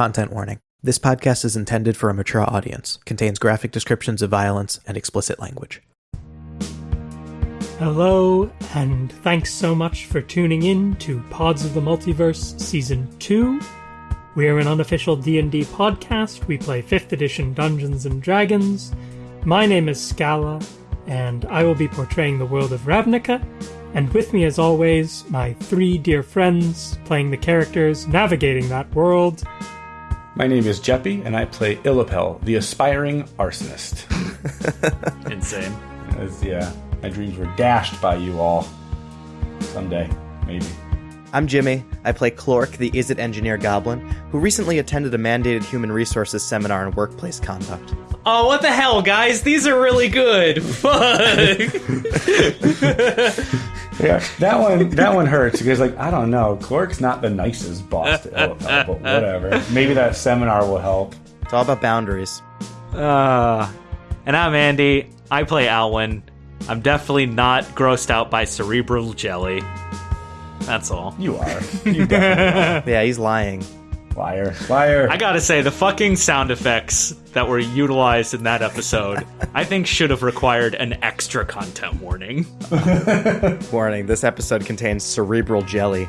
Content warning. This podcast is intended for a mature audience, contains graphic descriptions of violence and explicit language. Hello, and thanks so much for tuning in to Pods of the Multiverse Season 2. We are an unofficial D&D podcast. We play 5th edition Dungeons and Dragons. My name is Scala, and I will be portraying the world of Ravnica. And with me, as always, my three dear friends playing the characters navigating that world. My name is Jeppy, and I play Illipel, the aspiring arsonist. Insane. As, yeah, my dreams were dashed by you all. Someday, maybe. I'm Jimmy. I play Clork, the Izzet engineer goblin, who recently attended a mandated human resources seminar on workplace conduct. Oh, what the hell, guys? These are really good. Fuck. Yeah, that one that one hurts because like I don't know, Clork's not the nicest boss to Illipel, but whatever. Maybe that seminar will help. It's all about boundaries. uh, and I'm Andy. I play Alwyn. I'm definitely not grossed out by cerebral jelly. That's all. You are. You definitely Yeah, he's lying. Are. liar, liar. I gotta say, the fucking sound effects that were utilized in that episode, I think should have required an extra content warning. Warning, this episode contains cerebral jelly.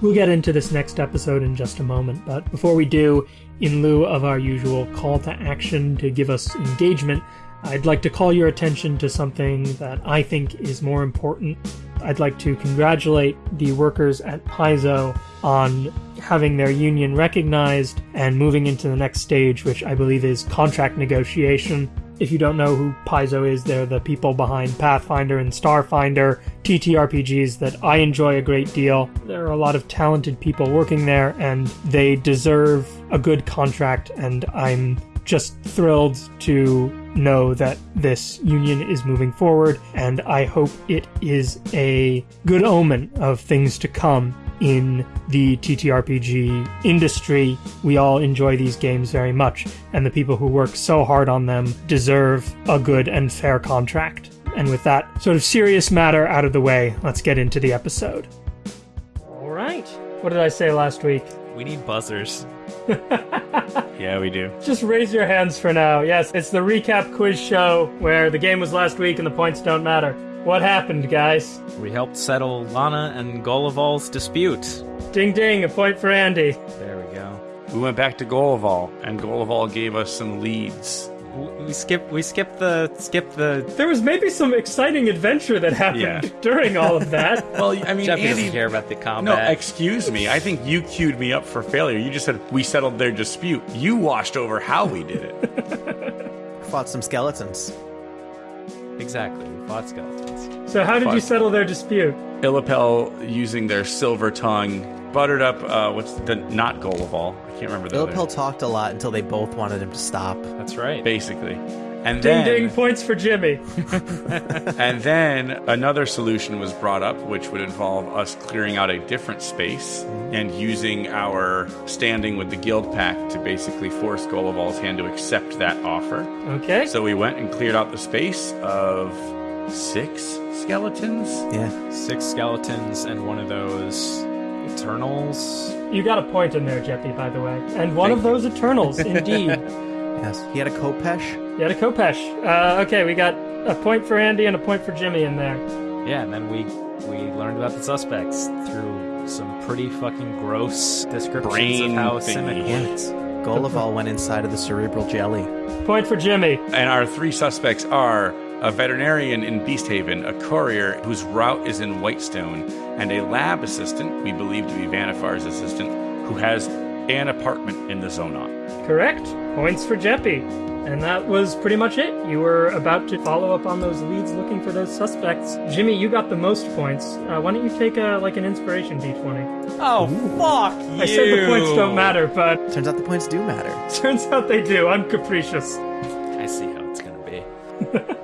We'll get into this next episode in just a moment, but before we do, in lieu of our usual call to action to give us engagement, I'd like to call your attention to something that I think is more important. I'd like to congratulate the workers at Paizo on having their union recognized and moving into the next stage, which I believe is contract negotiation. If you don't know who Paizo is, they're the people behind Pathfinder and Starfinder, TTRPGs that I enjoy a great deal. There are a lot of talented people working there, and they deserve a good contract, and I'm just thrilled to know that this union is moving forward, and I hope it is a good omen of things to come in the TTRPG industry. We all enjoy these games very much, and the people who work so hard on them deserve a good and fair contract. And with that sort of serious matter out of the way, let's get into the episode. All right. What did I say last week? We need buzzers. yeah, we do. Just raise your hands for now. Yes, it's the recap quiz show where the game was last week and the points don't matter. What happened, guys? We helped settle Lana and Golival's dispute. Ding ding, a point for Andy. There we go. we went back to Golival, and Golival gave us some leads. We skipped. We skipped the. Skipped the. There was maybe some exciting adventure that happened Yeah. during all of that. Well, I mean, Jeffy Andy. doesn't care about the No, combat. excuse me. I think you queued me up for failure. You just said we settled their dispute. You washed over how we did it. Fought some skeletons. exactly. We fought skeletons. So how did you Fuck. settle their dispute? Illipel using their silver tongue buttered up. Uh, what's the not Golival? I can't remember the other- Illipel talked a lot until they both wanted him to stop. That's right. basically. And Ding then, ding, points for Jimmy. and then another solution was brought up, which would involve us clearing out a different space and using our standing with the guild pact to basically force Golival's hand to accept that offer. Okay. So we went and cleared out the space of six skeletons. Yeah. Six skeletons and one of those Eternals. You got a point in there, Jeppy, by the way. And one Thank of those Eternals, indeed. Yes. He had a khopesh. He had a khopesh. Uh, okay, we got a point for Andy and a point for Jimmy in there. Yeah, and then we we learned about the suspects through some pretty fucking gross descriptions Brain of how thingy. Simic works. Golival went inside of the cerebral jelly. Point for Jimmy. And our three suspects are a veterinarian in Beast Haven, a courier whose route is in Whitestone, and a lab assistant, we believe to be Vannifar's assistant, who has an apartment in the Zonot. Correct. Points for Jeppy. And that was pretty much it. You were about to follow up on those leads looking for those suspects. Jimmy, you got the most points. Uh, why don't you take a, like an inspiration d20? Oh fuck you! I said the points don't matter, but Turns out the points do matter. turns out they do. I'm capricious. I see how it's gonna be.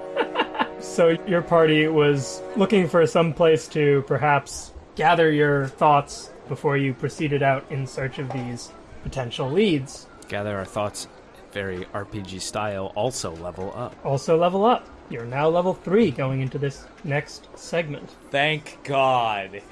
So your party was looking for some place to perhaps gather your thoughts before you proceeded out in search of these potential leads. Gather our thoughts, very RPG style. Also level up. Also level up. You're now level 3 going into this next segment. Thank God.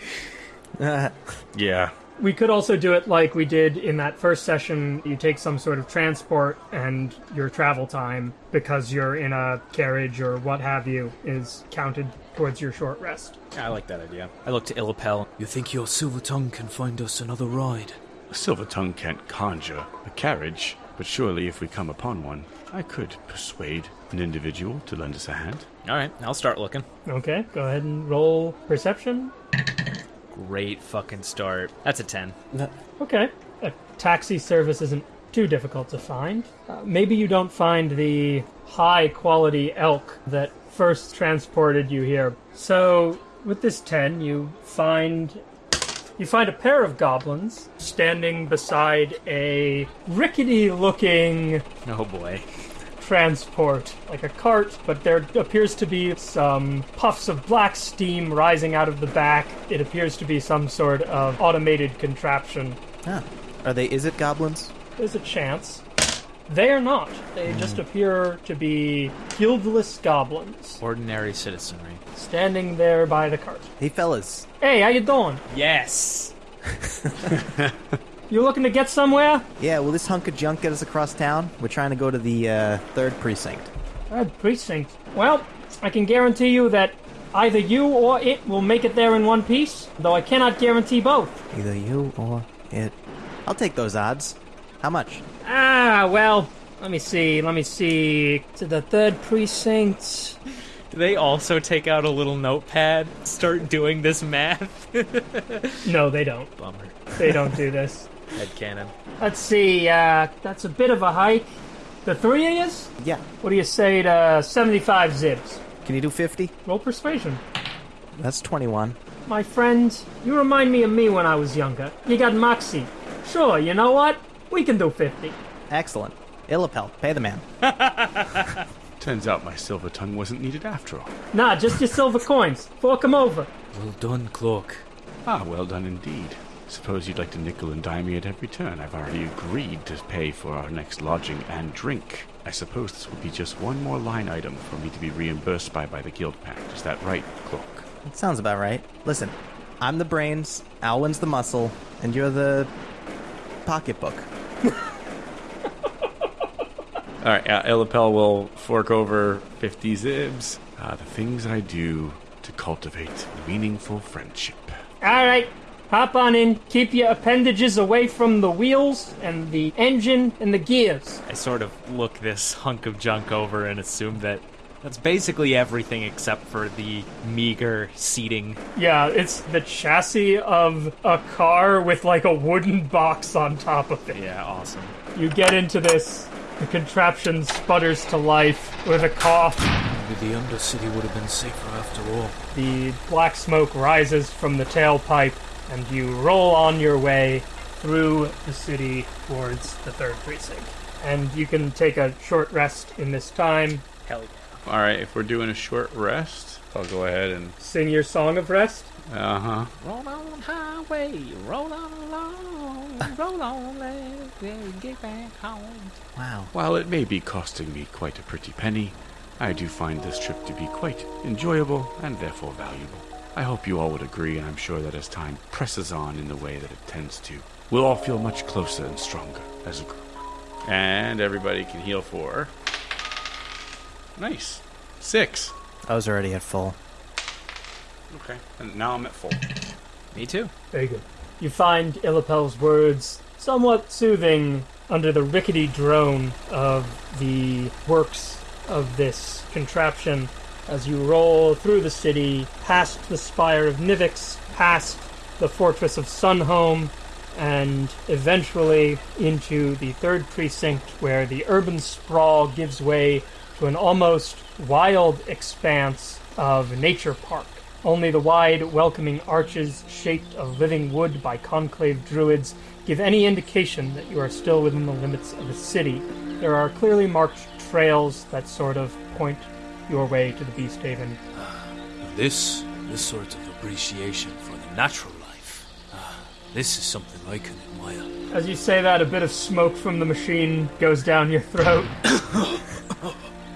Yeah. We could also do it like we did in that first session. You take some sort of transport, and your travel time, because you're in a carriage or what have you, is counted towards your short rest. I like that idea. I look to Illapel. You think your silver tongue can find us another ride? A silver tongue can't conjure a carriage, but surely if we come upon one, I could persuade an individual to lend us a hand. All right, I'll start looking. Okay, go ahead and roll perception. Great fucking start. That's a 10. Okay. A taxi service isn't too difficult to find. Uh, maybe you don't find the high quality elk that first transported you here. So, with this 10, you find you find a pair of goblins standing beside a rickety looking Oh boy. Transport, like a cart, but there appears to be some puffs of black steam rising out of the back. It appears to be some sort of automated contraption. Huh. Are they Izzet goblins? There's a chance. They are not. They hmm. just appear to be guildless goblins Ordinary citizenry. standing there by the cart. Hey fellas. Hey, how you doing? Yes! You looking to get somewhere? Yeah, will this hunk of junk get us across town? We're trying to go to the uh, third precinct. Third precinct. Well, I can guarantee you that either you or it will make it there in one piece, though I cannot guarantee both. Either you or it. I'll take those odds. How much? Ah, well, let me see, let me see. To the third precinct. Do they also take out a little notepad, start doing this math? No, they don't. Bummer. They don't do this. Headcanon. Let's see, uh, that's a bit of a hike. The three of yous? Yeah. What do you say to 75 zibs? Can you do 50? Roll persuasion. That's 21. My friend, you remind me of me when I was younger. You got moxie. Sure, you know what? We can do 50. Excellent. Illapel, pay the man. Turns out my silver tongue wasn't needed after all. Nah, just your silver coins. Fork 'em over. Well done, Clork. Ah, well done indeed. Suppose you'd like to nickel and dime me at every turn. I've already agreed to pay for our next lodging and drink. I suppose this will be just one more line item for me to be reimbursed by by the guild pact. Is that right, Clork? It sounds about right. Listen, I'm the brains, Alwyn's the muscle, and you're the pocketbook. All right, uh, Illapel will fork over 50 zibs. Uh, the things I do to cultivate meaningful friendship. Alright, hop on in. Keep your appendages away from the wheels and the engine and the gears. I sort of look this hunk of junk over and assume that that's basically everything except for the meager seating. Yeah, it's the chassis of a car with like a wooden box on top of it. Yeah, awesome. You get into this, the contraption sputters to life with a cough. Maybe the Undercity would have been safer after all. The black smoke rises from the tailpipe, and you roll on your way through the city towards the third precinct. And you can take a short rest in this time. Hell yeah. All right, if we're doing a short rest, I'll go ahead and. Sing your song of rest. Uh huh. Roll on highway, roll on along, roll on, let's get back home. Wow. While it may be costing me quite a pretty penny, I do find this trip to be quite enjoyable and therefore valuable. I hope you all would agree, and I'm sure that as time presses on in the way that it tends to, we'll all feel much closer and stronger as a group. And everybody can heal for. Nice. Six. I was already at full. Okay. And now I'm at full. Me too. Very good. You find Illapel's words somewhat soothing under the rickety drone of the works of this contraption as you roll through the city, past the spire of Nivix, past the fortress of Sunhome, and eventually into the third precinct where the urban sprawl gives way to an almost wild expanse of nature park. Only the wide, welcoming arches shaped of living wood by conclave druids give any indication that you are still within the limits of a city. There are clearly marked trails that sort of point your way to the Beast Haven. Now this, this sort of appreciation for the natural life, ah, this is something I can admire. As you say that, a bit of smoke from the machine goes down your throat.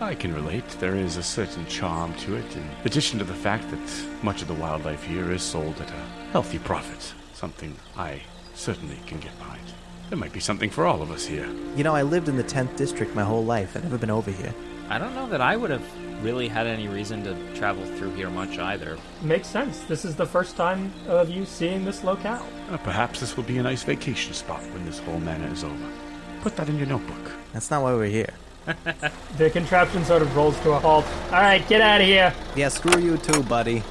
I can relate. There is a certain charm to it, in addition to the fact that much of the wildlife here is sold at a healthy profit. Something I certainly can get behind. There might be something for all of us here. You know, I lived in the 10th district my whole life. I've never been over here. I don't know that I would have really had any reason to travel through here much either. Makes sense. This is the first time of you seeing this locale. Uh, perhaps this will be a nice vacation spot when this whole manor is over. Put that in your notebook. That's not why we're here. The contraption sort of rolls to a halt. All right, get out of here. Yeah, screw you too, buddy.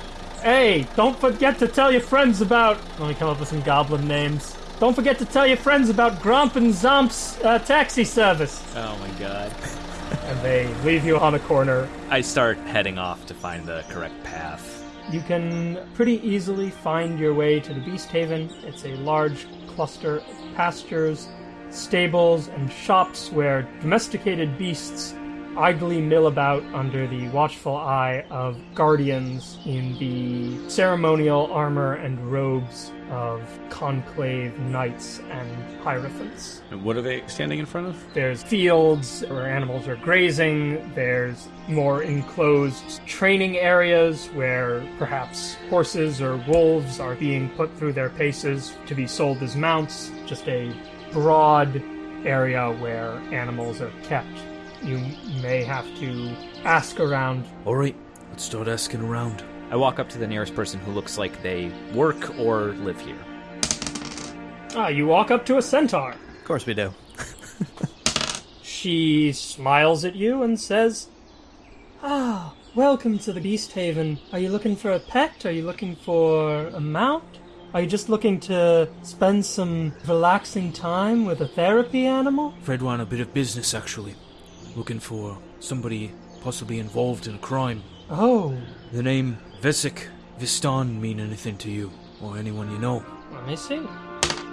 Hey, don't forget to tell your friends about. Let me come up with some goblin names. Don't forget to tell your friends about Grump and Zomp's uh, taxi service. Oh my god. And they leave you on a corner. I start heading off to find the correct path. You can pretty easily find your way to the Beast Haven. It's a large cluster of pastures, stables, and shops where domesticated beasts idly mill about under the watchful eye of guardians in the ceremonial armor and robes of conclave knights and hierophants. And what are they standing in front of? There's fields where animals are grazing. There's more enclosed training areas where perhaps horses or wolves are being put through their paces to be sold as mounts. Just a broad area where animals are kept. You may have to ask around. All right, let's start asking around. I walk up to the nearest person who looks like they work or live here. Ah, you walk up to a centaur. Of course we do. She smiles at you and says, Ah, welcome to the Beast Haven. Are you looking for a pet? Are you looking for a mount? Are you just looking to spend some relaxing time with a therapy animal? Fred want a bit of business, actually. Looking for somebody possibly involved in a crime. Oh, The name Vesik Vistan mean anything to you, or anyone you know? let me see.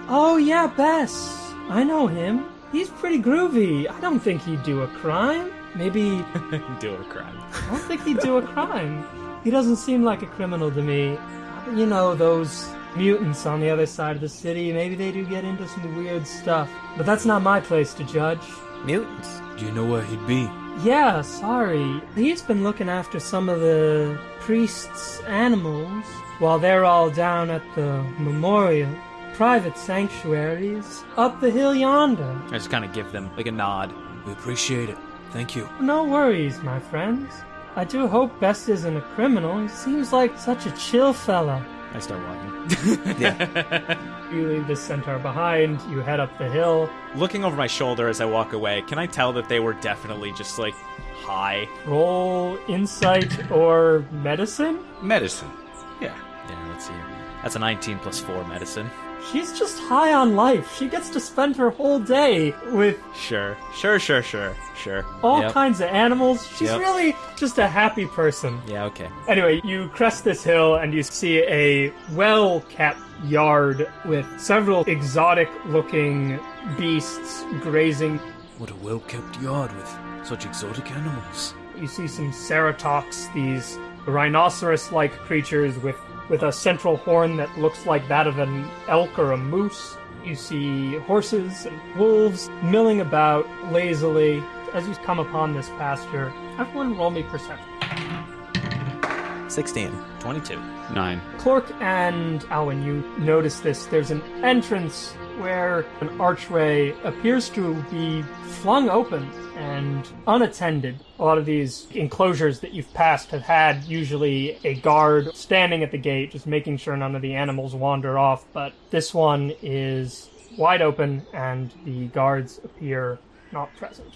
Oh, yeah, Bess. I know him. He's pretty groovy. I don't think he'd do a crime. Maybe Do a crime. I don't think he'd do a crime. He doesn't seem like a criminal to me. You know, those mutants on the other side of the city, maybe they do get into some weird stuff. But that's not my place to judge. Mutants. Do you know where he'd be? Yeah, sorry. He's been looking after some of the priests' animals while they're all down at the memorial. Private sanctuaries up the hill yonder. I just kind of give them like a nod. We appreciate it. Thank you. No worries, my friends. I do hope Best isn't a criminal. He seems like such a chill fella. I start walking. yeah. You leave this centaur behind, you head up the hill. Looking over my shoulder as I walk away, can I tell that they were definitely just like high? Roll insight or medicine? Medicine. Yeah. Yeah, let's see. That's a 19 plus 4 medicine. She's just high on life. She gets to spend her whole day with Sure, sure, sure, sure, sure. all Yep. kinds of animals. She's Yep. really just a happy person. Yeah, okay. Anyway, you crest this hill and you see a well kept yard with several exotic looking beasts grazing. What a well kept yard with such exotic animals. You see some ceratops, these rhinoceros like creatures with, with a central horn that looks like that of an elk or a moose. You see horses and wolves milling about lazily as you come upon this pasture. Everyone roll me perception. 16. 22. Nine. Clork and Alwyn, you notice this. There's an entrance where an archway appears to be flung open and unattended. A lot of these enclosures that you've passed have had usually a guard standing at the gate, just making sure none of the animals wander off, but this one is wide open and the guards appear not present.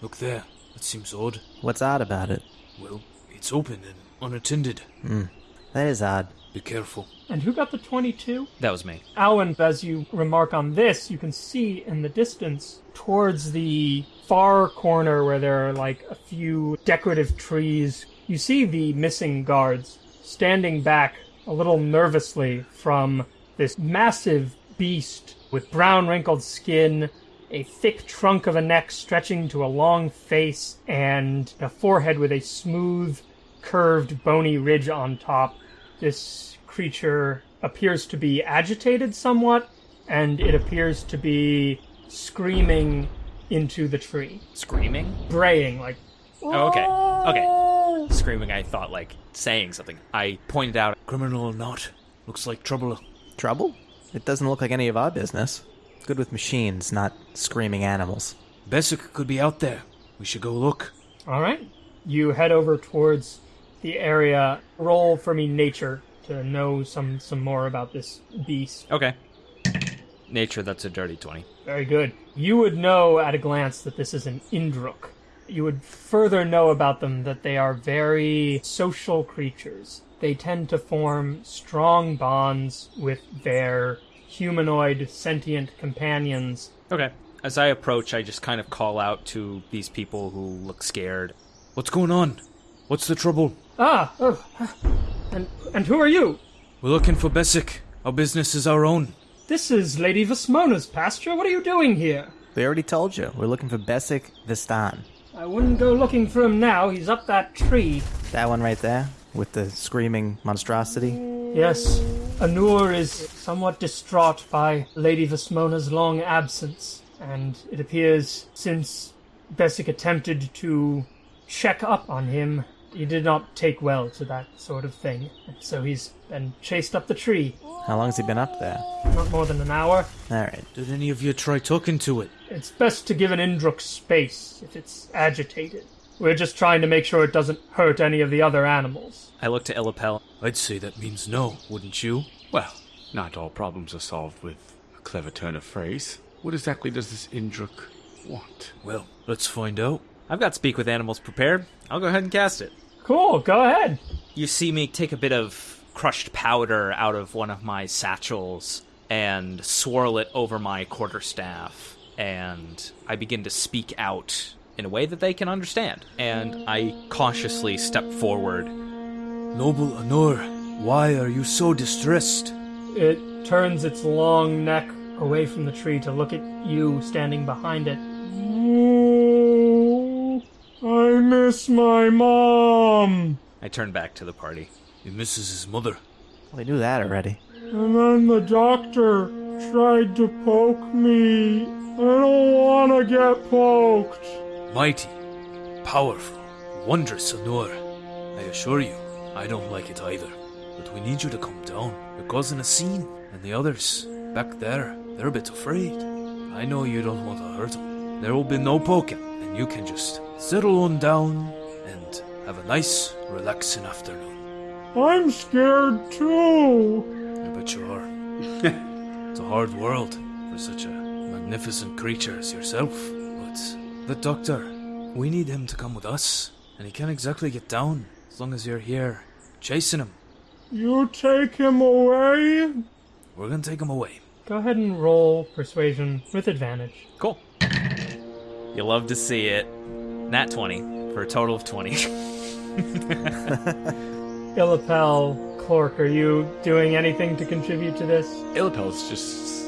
Look there. That seems odd. What's odd about it? Well, it's open and unattended. Hmm. That is odd. Be careful. And who got the 22? That was me. Alwyn, as you remark on this, you can see in the distance towards the far corner where there are like a few decorative trees, you see the missing guards standing back a little nervously from this massive beast with brown wrinkled skin, a thick trunk of a neck stretching to a long face, and a forehead with a smooth, curved, bony ridge on top. This creature appears to be agitated somewhat, and it appears to be screaming into the tree, Screaming? braying like. Oh, okay. Okay. Screaming, I thought like saying something. I pointed out. Criminal or not, looks like trouble. Trouble? It doesn't look like any of our business. Good with machines, not screaming animals. Bessic could be out there. We should go look. All right. You head over towards the area. Roll for me nature to know some some more about this beast. Okay. Nature, that's a dirty 20. Very good. You would know at a glance that this is an Indrik. You would further know about them that they are very social creatures. They tend to form strong bonds with their humanoid sentient companions. Okay. As I approach, I just kind of call out to these people who look scared. What's going on? What's the trouble? Ah, oh, and and who are you? We're looking for Bessic. Our business is our own. This is Lady Vasmona's pasture. What are you doing here? We already told you. We're looking for Besic Vistan. I wouldn't go looking for him now. He's up that tree. That one right there, with the screaming monstrosity. Yes, Anur is somewhat distraught by Lady Vasmona's long absence, and it appears since Bessic attempted to check up on him, he did not take well to that sort of thing. So he's been chased up the tree. How long's he been up there? Not more than an hour. Alright. Did any of you try talking to it? It's best to give an Indrik space if it's agitated. We're just trying to make sure it doesn't hurt any of the other animals. I look to Illipel. I'd say that means no, wouldn't you? Well, not all problems are solved with a clever turn of phrase. What exactly does this Indrik want? Well, let's find out. I've got Speak with Animals prepared. I'll go ahead and cast it. Cool, go ahead. You see me take a bit of crushed powder out of one of my satchels and swirl it over my quarterstaff, and I begin to speak out in a way that they can understand. And I cautiously step forward. Noble Anur, why are you so distressed? It turns its long neck away from the tree to look at you standing behind it. I miss my mom. I turn back to the party. He misses his mother. We knew that already. And then the doctor tried to poke me. I don't want to get poked. Mighty, powerful, wondrous Anur. I assure you, I don't like it either. But we need you to come down. You're causing a scene. And the others, back there, they're a bit afraid. I know you don't want to hurt them. There will be no poking, and you can just settle on down and have a nice, relaxing afternoon. I'm scared too. I bet you are. it's a hard world for such a magnificent creature as yourself. But the doctor, we need him to come with us, and he can't exactly get down as long as you're here chasing him. You take him away? We're gonna take him away. Go ahead and roll persuasion with advantage. Cool. You love to see it. Nat 20 for a total of 20. Illipel, Clork, are you doing anything to contribute to this? Illipel's just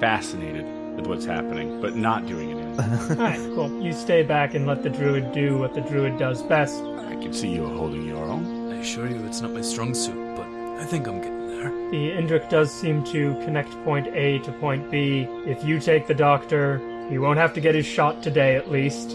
fascinated with what's happening, but not doing anything. Alright, cool. You stay back and let the druid do what the druid does best. I can see you are holding your own. I assure you it's not my strong suit, but I think I'm getting there. The Indrik does seem to connect point A to point B. If you take the doctor, he won't have to get his shot today at least.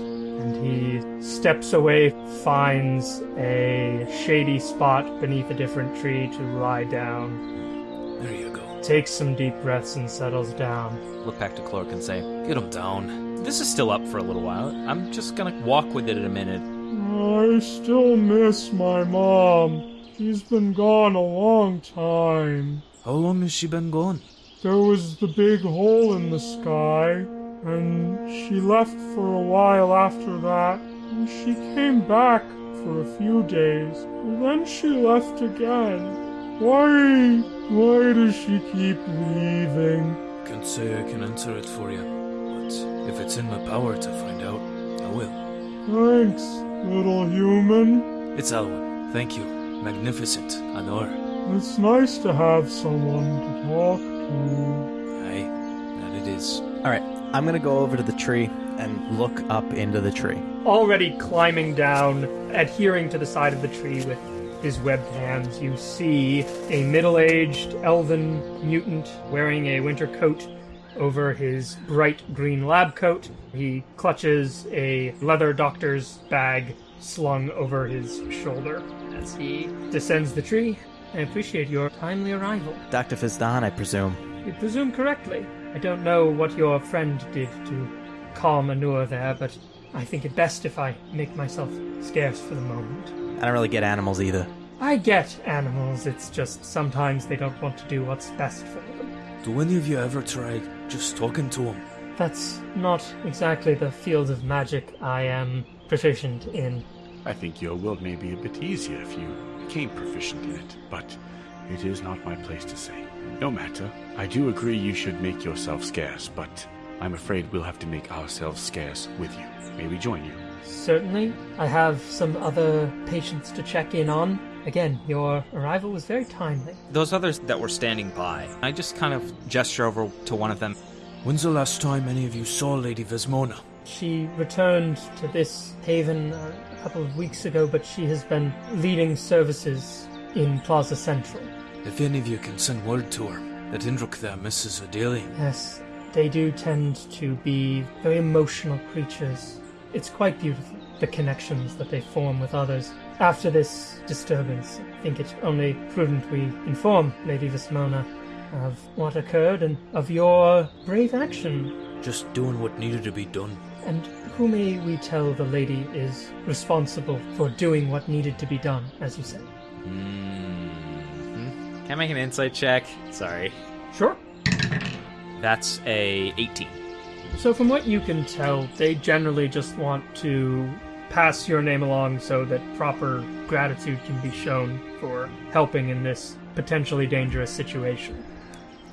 And he steps away, finds a shady spot beneath a different tree to lie down, There you go. takes some deep breaths, and settles down. Look back to Clork and say, Get him down. This is still up for a little while. I'm just gonna walk with it in a minute. I still miss my mom. She's been gone a long time. How long has she been gone? There was the big hole in the sky, and she left for a while after that. And she came back for a few days, and then she left again. Why? Why does she keep leaving? I can't say I can answer it for you, but if it's in my power to find out, I will. Thanks, little human. It's Alwyn. Thank you. Magnificent. Anor. It's nice to have someone to talk to. Aye, that it is. Alright, I'm gonna go over to the tree and look up into the tree. already climbing down, adhering to the side of the tree with his webbed hands, you see a middle aged elven mutant wearing a winter coat over his bright green lab coat. He clutches a leather doctor's bag slung over his shoulder as he descends the tree. I appreciate your timely arrival. Dr. Fizdan, I presume. you presume correctly. I don't know what your friend did to calm Anur there, but I think it best if I make myself scarce for the moment. I don't really get animals either. I get animals, it's just sometimes they don't want to do what's best for them. Do any of you ever try just talking to them? That's not exactly the field of magic I am proficient in. I think your world may be a bit easier if you became proficient in it, but it is not my place to say. No matter. I do agree you should make yourself scarce, but I'm afraid we'll have to make ourselves scarce with you. May we join you? Certainly. I have some other patients to check in on. Again, your arrival was very timely. Those others that were standing by, I just kind of gesture over to one of them. When's the last time any of you saw Lady Vesmona? She returned to this haven uh, a couple of weeks ago, but she has been leading services in Plaza Central. If any of you can send word to her that Indrik there misses her dearly. Yes, they do tend to be very emotional creatures. It's quite beautiful, the connections that they form with others. After this disturbance, I think it's only prudent we inform Lady Vismona of what occurred and of your brave action. Just doing what needed to be done. And who may we tell the lady is responsible for doing what needed to be done, as you say? Mm-hmm. Can I make an insight check? Sorry. Sure. That's a 18. So, from what you can tell, they generally just want to pass your name along so that proper gratitude can be shown for helping in this potentially dangerous situation.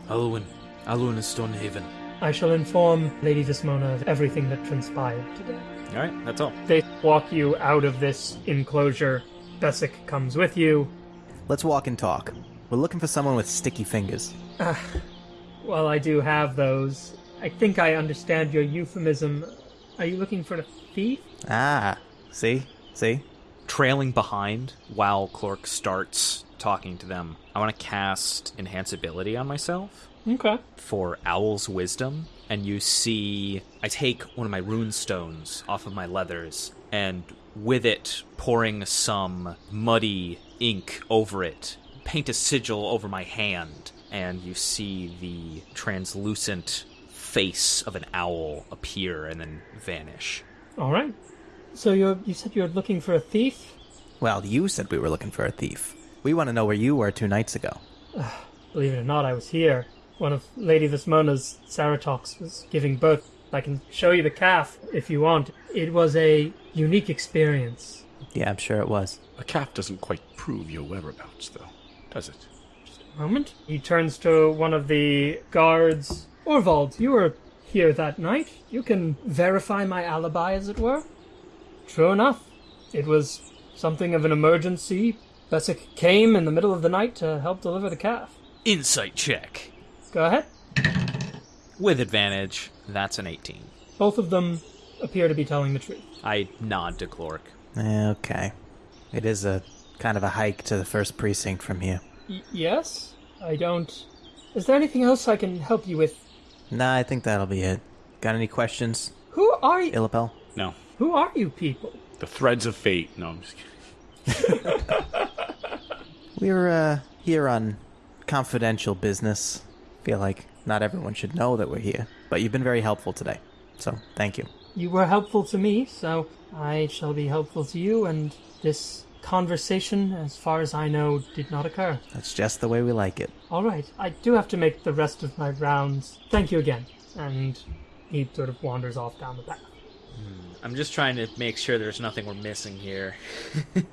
Alwyn. Alwyn is Stonehaven. I shall inform Lady Vismona of everything that transpired today. All right, that's all. They walk you out of this enclosure. Bessic comes with you. Let's walk and talk. We're looking for someone with sticky fingers. Well, I do have those. I think I understand your euphemism. Are you looking for a thief? Ah, see? See? Trailing behind while Clork starts talking to them, I want to cast Enhance Ability on myself Okay. for Owl's Wisdom. And you see, I take one of my rune stones off of my leathers, and with it, pouring some muddy ink over it, paint a sigil over my hand, and you see the translucent face of an owl appear and then vanish. All right. So you you said you were looking for a thief? Well, you said we were looking for a thief. We want to know where you were two nights ago. Believe it or not, I was here. One of Lady Vismona's Ceratox was giving birth. I can show you the calf if you want. It was a unique experience. Yeah, I'm sure it was. A calf doesn't quite prove your whereabouts, though, does it? Just a moment. He turns to one of the guards. Orvald, you were here that night. You can verify my alibi, as it were. True enough. It was something of an emergency. Bessic came in the middle of the night to help deliver the calf. Insight check. Go ahead. With advantage, that's an 18. Both of them appear to be telling the truth. I nod to Clork. Eh, Okay. It is a kind of a hike to the first precinct from here. Y- yes? I don't. Is there anything else I can help you with? Nah, I think that'll be it. Got any questions, Who are you? Illipel? No. Who are you people? The threads of fate. No, I'm just kidding. We're uh, here on confidential business. Feel like not everyone should know that we're here, but you've been very helpful today. So, thank you. You were helpful to me, so I shall be helpful to you, and this conversation, as far as I know, did not occur. That's just the way we like it. All right, I do have to make the rest of my rounds. Thank you again. And he sort of wanders off down the path. Hmm, I'm just trying to make sure there's nothing we're missing here.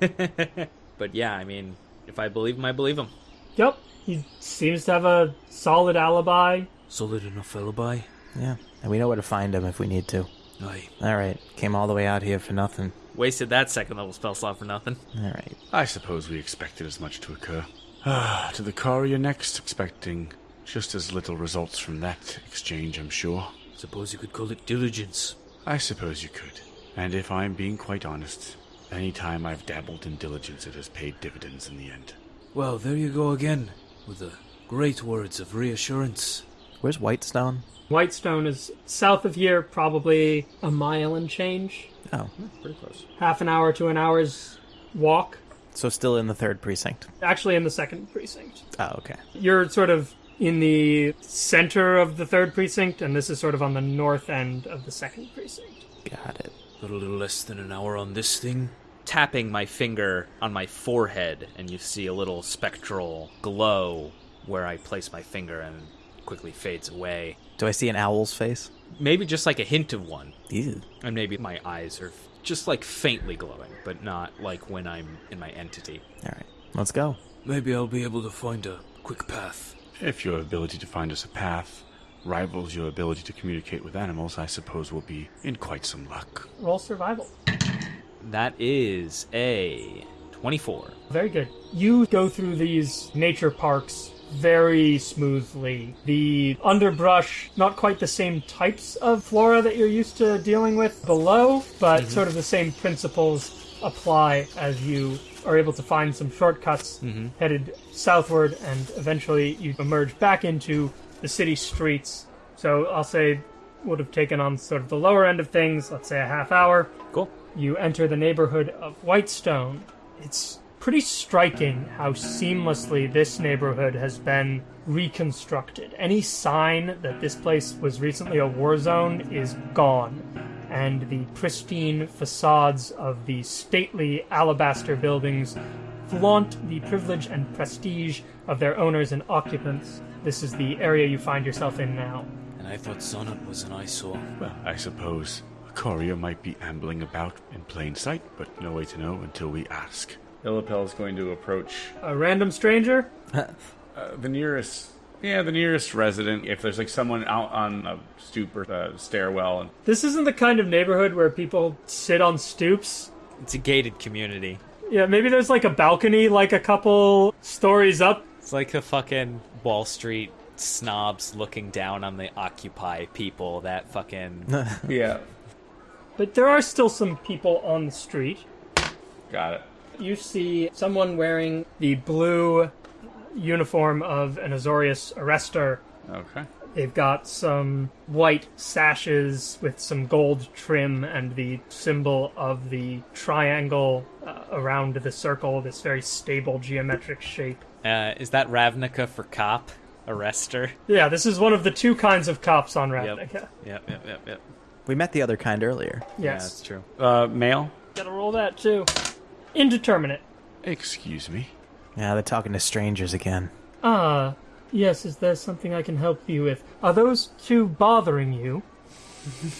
but yeah, I mean, if I believe him, I believe him. Yep, he seems to have a solid alibi. Solid enough alibi. Yeah, and we know where to find him if we need to. Aye. All right, came all the way out here for nothing. Wasted that second level spell slot for nothing. All right. I suppose we expected as much to occur. Ah, to the courier next, expecting just as little results from that exchange, I'm sure. Suppose you could call it diligence. I suppose you could. And if I'm being quite honest, any time I've dabbled in diligence, it has paid dividends in the end. Well, there you go again, with the great words of reassurance. Where's Whitestone? Whitestone is south of here, probably a mile and change. Oh, Pretty close. Half an hour to an hour's walk. so still in the third precinct. Actually, in the second precinct. Oh, okay. You're sort of in the center of the third precinct, and this is sort of on the north end of the second precinct. Got it. Got a little less than an hour on this thing. Tapping my finger on my forehead, and you see a little spectral glow where I place my finger and quickly fades away. Do I see an owl's face? Maybe just like a hint of one. Ew. And maybe my eyes are just like faintly glowing, but not like when I'm in my entity. All right, let's go. Maybe I'll be able to find a quick path. If your ability to find us a path rivals your ability to communicate with animals, I suppose we'll be in quite some luck. Roll survival. That is a 24. Very good. You go through these nature parks very smoothly. The underbrush, not quite the same types of flora that you're used to dealing with below, but mm-hmm. sort of the same principles apply as you are able to find some shortcuts mm-hmm. headed southward, and eventually you emerge back into the city streets. So I'll say would have taken on sort of the lower end of things, let's say a half hour. Cool. You enter the neighborhood of Whitestone. It's pretty striking how seamlessly this neighborhood has been reconstructed. Any sign that this place was recently a war zone is gone, and the pristine facades of the stately alabaster buildings flaunt the privilege and prestige of their owners and occupants. This is the area you find yourself in now. And I thought Sonnet was an eyesore. Well, I suppose a courier might be ambling about in plain sight, but no way to know until we ask. Illipel is going to approach A random stranger? uh, the nearest, yeah, the nearest resident. If there's like someone out on a stoop or a stairwell, and This isn't the kind of neighborhood where people sit on stoops. It's a gated community. Yeah, maybe there's like a balcony, like a couple stories up. It's like the fucking Wall Street snobs looking down on the Occupy people that fucking. yeah, But there are still some people on the street. got it. You see someone wearing the blue uniform of an Azorius arrestor. Okay. They've got some white sashes with some gold trim and the symbol of the triangle uh, around the circle, this very stable geometric shape. Uh, is that Ravnica for cop? Arrester? Yeah, this is one of the two kinds of cops on Ravnica. Yep, yep, yep, yep. We met the other kind earlier. Yeah, that's true. Uh, male. Gotta roll that too. Indeterminate. Excuse me. Yeah, they're talking to strangers again. Ah, yes, is there something I can help you with? Are those two bothering you?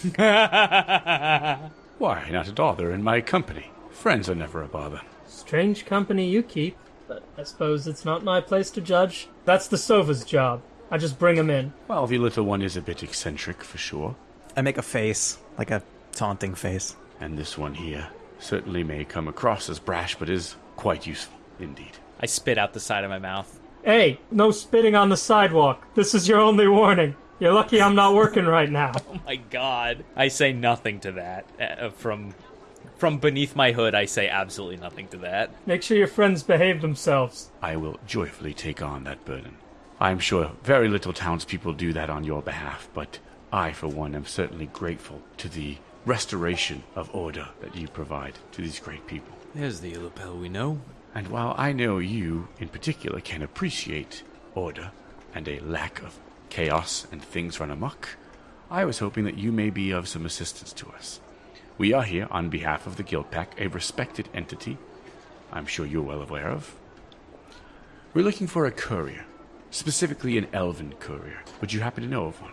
Why, not at all. They're in my company. Friends are never a bother. Strange company you keep, but I suppose it's not my place to judge. That's the Sova's job. I just bring bring 'em in. Well, the little one is a bit eccentric, for sure. I make a face, like a taunting face. And this one here certainly may come across as brash, but is quite useful indeed. I spit out the side of my mouth. Hey, no spitting on the sidewalk. This is your only warning. You're lucky I'm not working right now. Oh my god. I say nothing to that. Uh, from from beneath my hood, I say absolutely nothing to that. Make sure your friends behave themselves. I will joyfully take on that burden. I'm sure very little townspeople do that on your behalf, but I, for one, am certainly grateful to the restoration of order that you provide to these great people. There's the Illipel we know. And while I know you, in particular, can appreciate order and a lack of chaos and things run amok, I was hoping that you may be of some assistance to us. We are here on behalf of the Guild Pact, a respected entity I'm sure you're well aware of. We're looking for a courier, specifically an elven courier. Would you happen to know of one?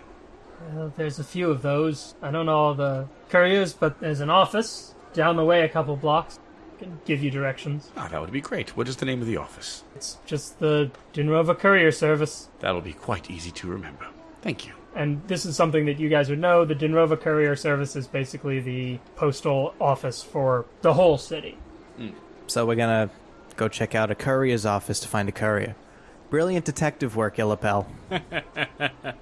Well, there's a few of those. I don't know all the couriers, but there's an office down the way a couple blocks. I can give you directions. Ah, that would be great. What is the name of the office? It's just the Dinrova Courier Service. That'll be quite easy to remember. Thank you. And this is something that you guys would know. The Dinrova Courier Service is basically the postal office for the whole city. So we're gonna go check out a courier's office to find a courier. Brilliant detective work, Illipel.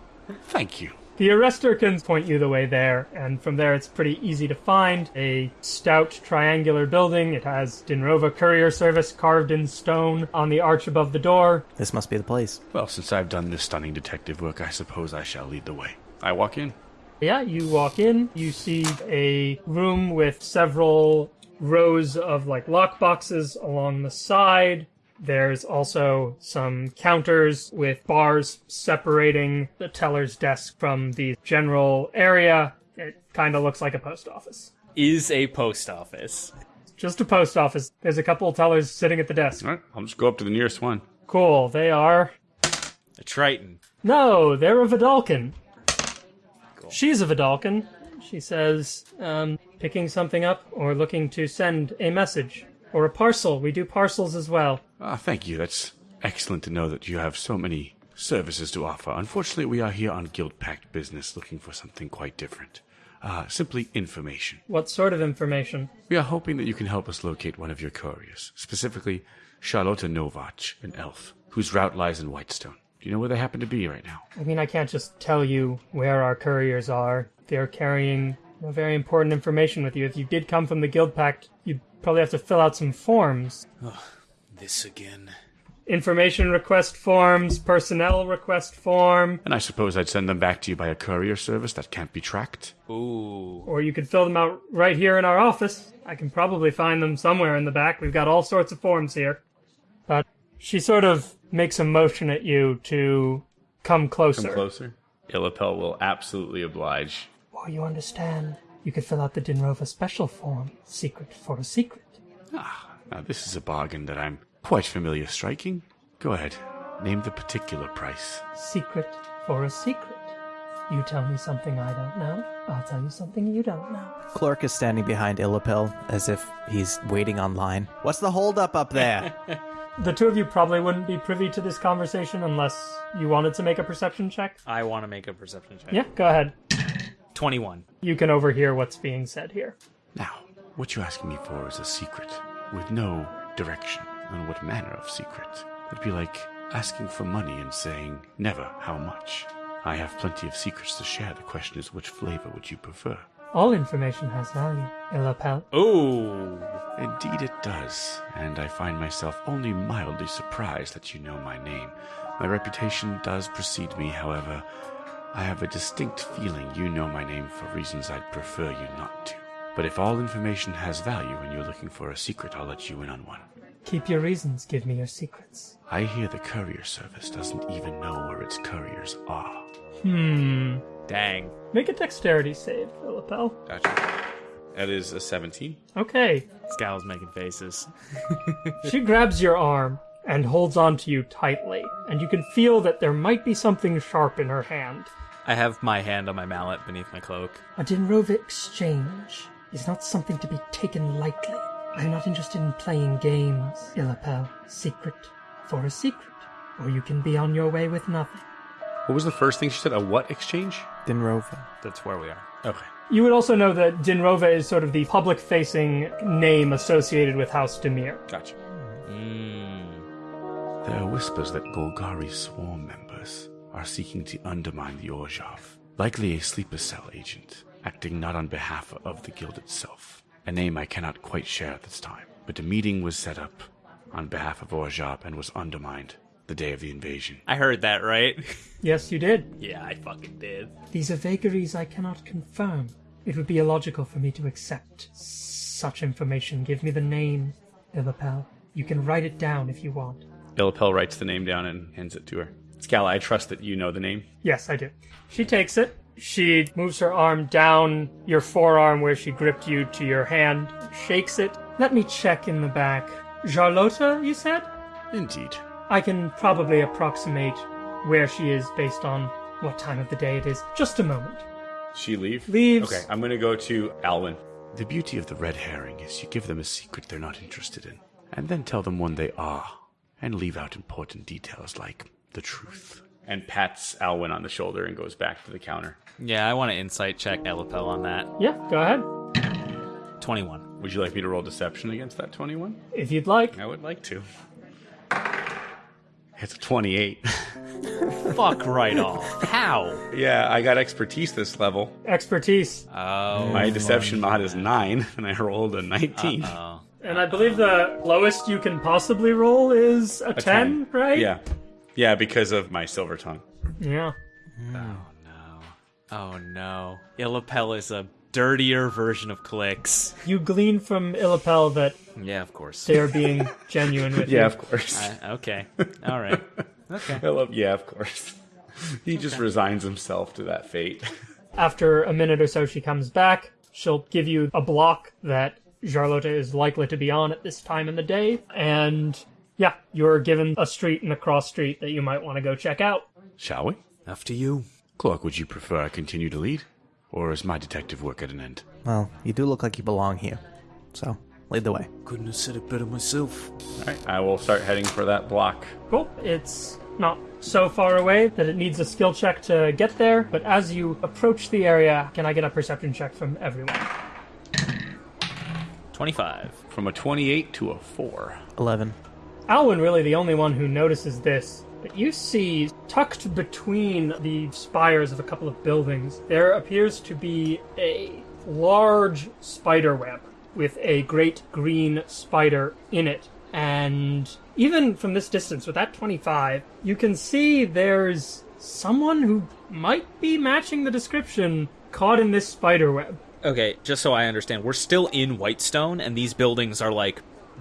Thank you. The arrestor can point you the way there, and from there it's pretty easy to find. A stout triangular building. It has Dinrova Courier Service carved in stone on the arch above the door. This must be the place. Well, since I've done this stunning detective work, I suppose I shall lead the way. I walk in. Yeah, you walk in, you see a room with several rows of like lock boxes along the side. There's also some counters with bars separating the teller's desk from the general area. It kind of looks like a post office. Is a post office. Just a post office. There's a couple of tellers sitting at the desk. All right, I'll just go up to the nearest one. Cool. They are. A Triton. No, they're a Vedalken. She's a Vedalken. She says, um, picking something up or looking to send a message or a parcel. We do parcels as well. Ah, thank you. That's excellent to know that you have so many services to offer. Unfortunately, we are here on Guild Pact business looking for something quite different. Uh, simply information. What sort of information? We are hoping that you can help us locate one of your couriers, specifically Charlotta Novach, an elf, whose route lies in Whitestone. Do you know where they happen to be right now? I mean, I can't just tell you where our couriers are. They're carrying very important information with you. If you did come from the Guild Pact, you'd probably have to fill out some forms. This again. Information request forms, personnel request form, And I suppose I'd send them back to you by a courier service that can't be tracked. Ooh. or you could fill them out right here in our office. I can probably find them somewhere in the back. We've got all sorts of forms here. But she sort of makes a motion at you to come closer. Come closer. Illipel will absolutely oblige. Or you understand, you could fill out the Dinrova special form, secret for a secret. Ah, Now, this is a bargain that I'm quite familiar striking. Go ahead. Name the particular price. Secret for a secret. You tell me something I don't know, I'll tell you something you don't know. Clork is standing behind Illipel as if he's waiting online. What's the holdup up up there? The two of you probably wouldn't be privy to this conversation unless you wanted to make a perception check. I want to make a perception check. Yeah, go ahead. 21. You can overhear what's being said here. Now, what you're asking me for is a secret, with no direction on what manner of secret. It'd be like asking for money and saying, never how much. I have plenty of secrets to share. The question is, which flavor would you prefer? All information has value, Illapel. Ooh. Indeed, it does, and I find myself only mildly surprised that you know my name. My reputation does precede me, however. I have a distinct feeling you know my name for reasons I'd prefer you not to. But if all information has value and you're looking for a secret, I'll let you in on one. Keep your reasons, give me your secrets. I hear the courier service doesn't even know where its couriers are. Hmm. Dang. Make a dexterity save, Philippel. Gotcha. That is a 17. Okay. Scowl's making faces. She grabs your arm and holds on to you tightly, and you can feel that there might be something sharp in her hand. I have my hand on my mallet beneath my cloak. A Dinrova exchange is not something to be taken lightly. I'm not interested in playing games, Illapel. Secret for a secret, or you can be on your way with nothing. What was the first thing she said? A what exchange? Dinrova. That's where we are. Okay. You would also know that Dinrova is sort of the public facing name associated with House Dimir. Gotcha. Mm. There are whispers that Golgari swarm members are seeking to undermine the Orzhov, likely a sleeper cell agent, acting not on behalf of the guild itself. A name I cannot quite share at this time, but a meeting was set up on behalf of Orzhov and was undermined the day of the invasion. I heard that, right? Yes, you did. yeah, I fucking did. These are vagaries I cannot confirm. It would be illogical for me to accept such information. Give me the name, Illapel. You can write it down if you want. Illipel writes the name down and hands it to her. Scala, I trust that you know the name. Yes, I do. She takes it. She moves her arm down your forearm where she gripped you to your hand, shakes it. Let me check in the back. Charlotta, you said? Indeed. I can probably approximate where she is based on what time of the day it is. Just a moment. She leave? Leaves. Okay, I'm gonna go to Alwyn. The beauty of the red herring is you give them a secret they're not interested in, and then tell them one they are, and leave out important details like the truth. And pats Alwyn on the shoulder and goes back to the counter. Yeah, I want to insight check Illipel on that. Yeah, go ahead. 21. Would you like me to roll deception against that 21? If you'd like. I would like to. It's a 28. Fuck right off. How? yeah, I got expertise this level. Expertise. Oh. My deception mod is 9, and I rolled a 19. Oh. And I believe the lowest you can possibly roll is a, 10, right? Yeah. Yeah, because of my silver tongue. Yeah. Oh no. Oh no. Illipel is a dirtier version of clicks. You glean from Illapel that Yeah, of course. they're being genuine with you. Yeah, of course. I- okay. All right. Okay. I love. Yeah, of course. He just resigns himself to that fate. After a minute or so, she comes back. She'll give you a block that Jarlota is likely to be on at this time in the day. And yeah, you're given a street and a cross street that you might want to go check out. Shall we? After you. Clork, would you prefer I continue to lead, or is my detective work at an end? Well, you do look like you belong here. So, lead the way. Couldn't have said it better myself. All right, I will start heading for that block. Cool. It's not so far away that it needs a skill check to get there, but as you approach the area, can I get a perception check from everyone? 25. From a 28 to a 4. 11. Alwyn really the only one who notices this, but you see tucked between the spires of a couple of buildings, there appears to be a large spider web with a great green spider in it. And even from this distance, with that 25, you can see there's someone who might be matching the description caught in this spider web. Okay, just so I understand, we're still in Whitestone, and these buildings are like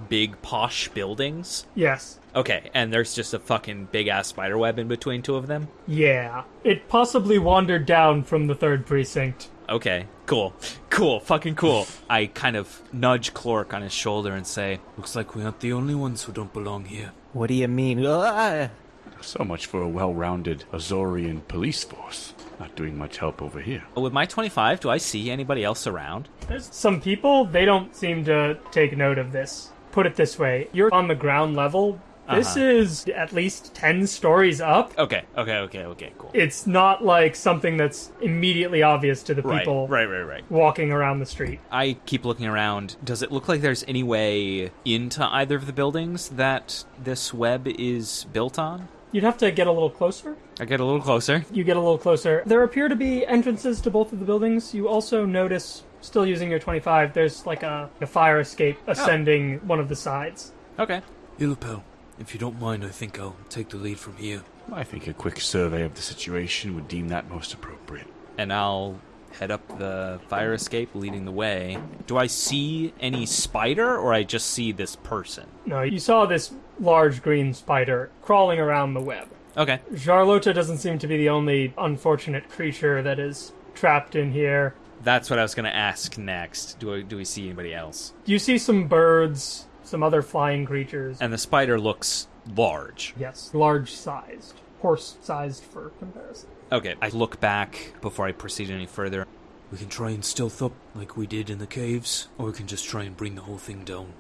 big posh buildings. Yes. Okay, and there's just a fucking big ass spider web in between two of them. Yeah. It possibly wandered down from the third precinct. Okay, cool, cool, fucking cool. I kind of nudge Clork on his shoulder and say, Looks like we aren't the only ones who don't belong here. What do you mean? Ah! So much for a well rounded Azorian police force. Not doing much help over here. "With my 25, do I see anybody else around?" There's some people, they don't seem to take note of this. Put it this way you're on the ground level. This Uh-huh. is at least 10 stories up. Okay, okay, okay, okay, cool. It's not like something that's immediately obvious to the Right, people right, right, right. walking around the street. I keep looking around. Does it look like there's any way into either of the buildings that this web is built on? You'd have to get a little closer. I get a little closer. You get a little closer. There appear to be entrances to both of the buildings. You also notice, still using your 25, there's like a, a fire escape oh. ascending one of the sides. Okay. Illipel, if you don't mind, I think I'll take the lead from here. I think a quick survey of the situation would deem that most appropriate. And I'll head up the fire escape leading the way. Do I see any spider or I just see this person? No, you saw this large green spider crawling around the web. Okay. Jarlota doesn't seem to be the only unfortunate creature that is trapped in here. That's what I was going to ask next. Do I, do we see anybody else? You see some birds, some other flying creatures. And the spider looks large. yes, large sized. Horse sized for comparison. Okay. I look back before I proceed any further. We can try and stealth up like we did in the caves, or we can just try and bring the whole thing down.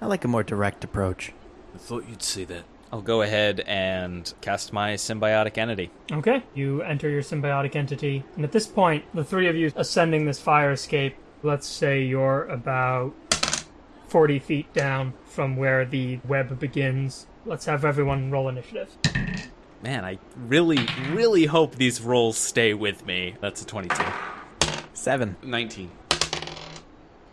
I like a more direct approach. I thought you'd say that. I'll go ahead and cast my symbiotic entity. Okay, you enter your symbiotic entity, and at this point, the three of you ascending this fire escape, let's say you're about 40 feet down from where the web begins. Let's have everyone roll initiative. Man, I really, really hope these rolls stay with me. That's a 22. 7. 19.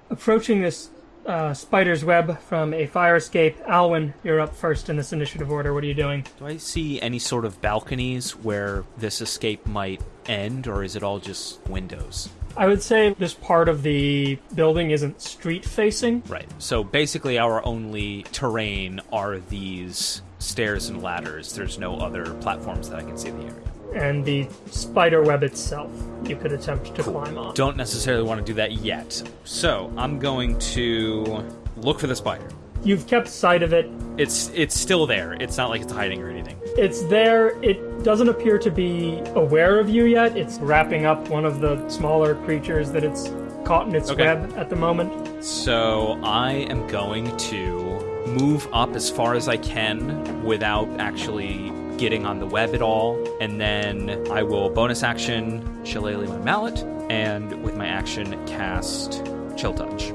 Approaching this uh, spider's web from a fire escape, Alwyn, you're up first in this initiative order. What are you doing? Do I see any sort of balconies where this escape might end, or is it all just windows? I would say this part of the building isn't street facing. Right. So basically, our only terrain are these stairs and ladders. There's no other platforms that I can see in the area. And the spider web itself you could attempt to climb on. Don't necessarily want to do that yet. So I'm going to look for the spider. You've kept sight of it. It's it's still there. It's not like it's hiding or anything. It's there. It doesn't appear to be aware of you yet. It's wrapping up one of the smaller creatures that it's caught in its Okay. web at the moment. So I am going to move up as far as I can without actually getting on the web at all, and then I will bonus action Shillelagh my mallet, and with my action cast Chill Touch.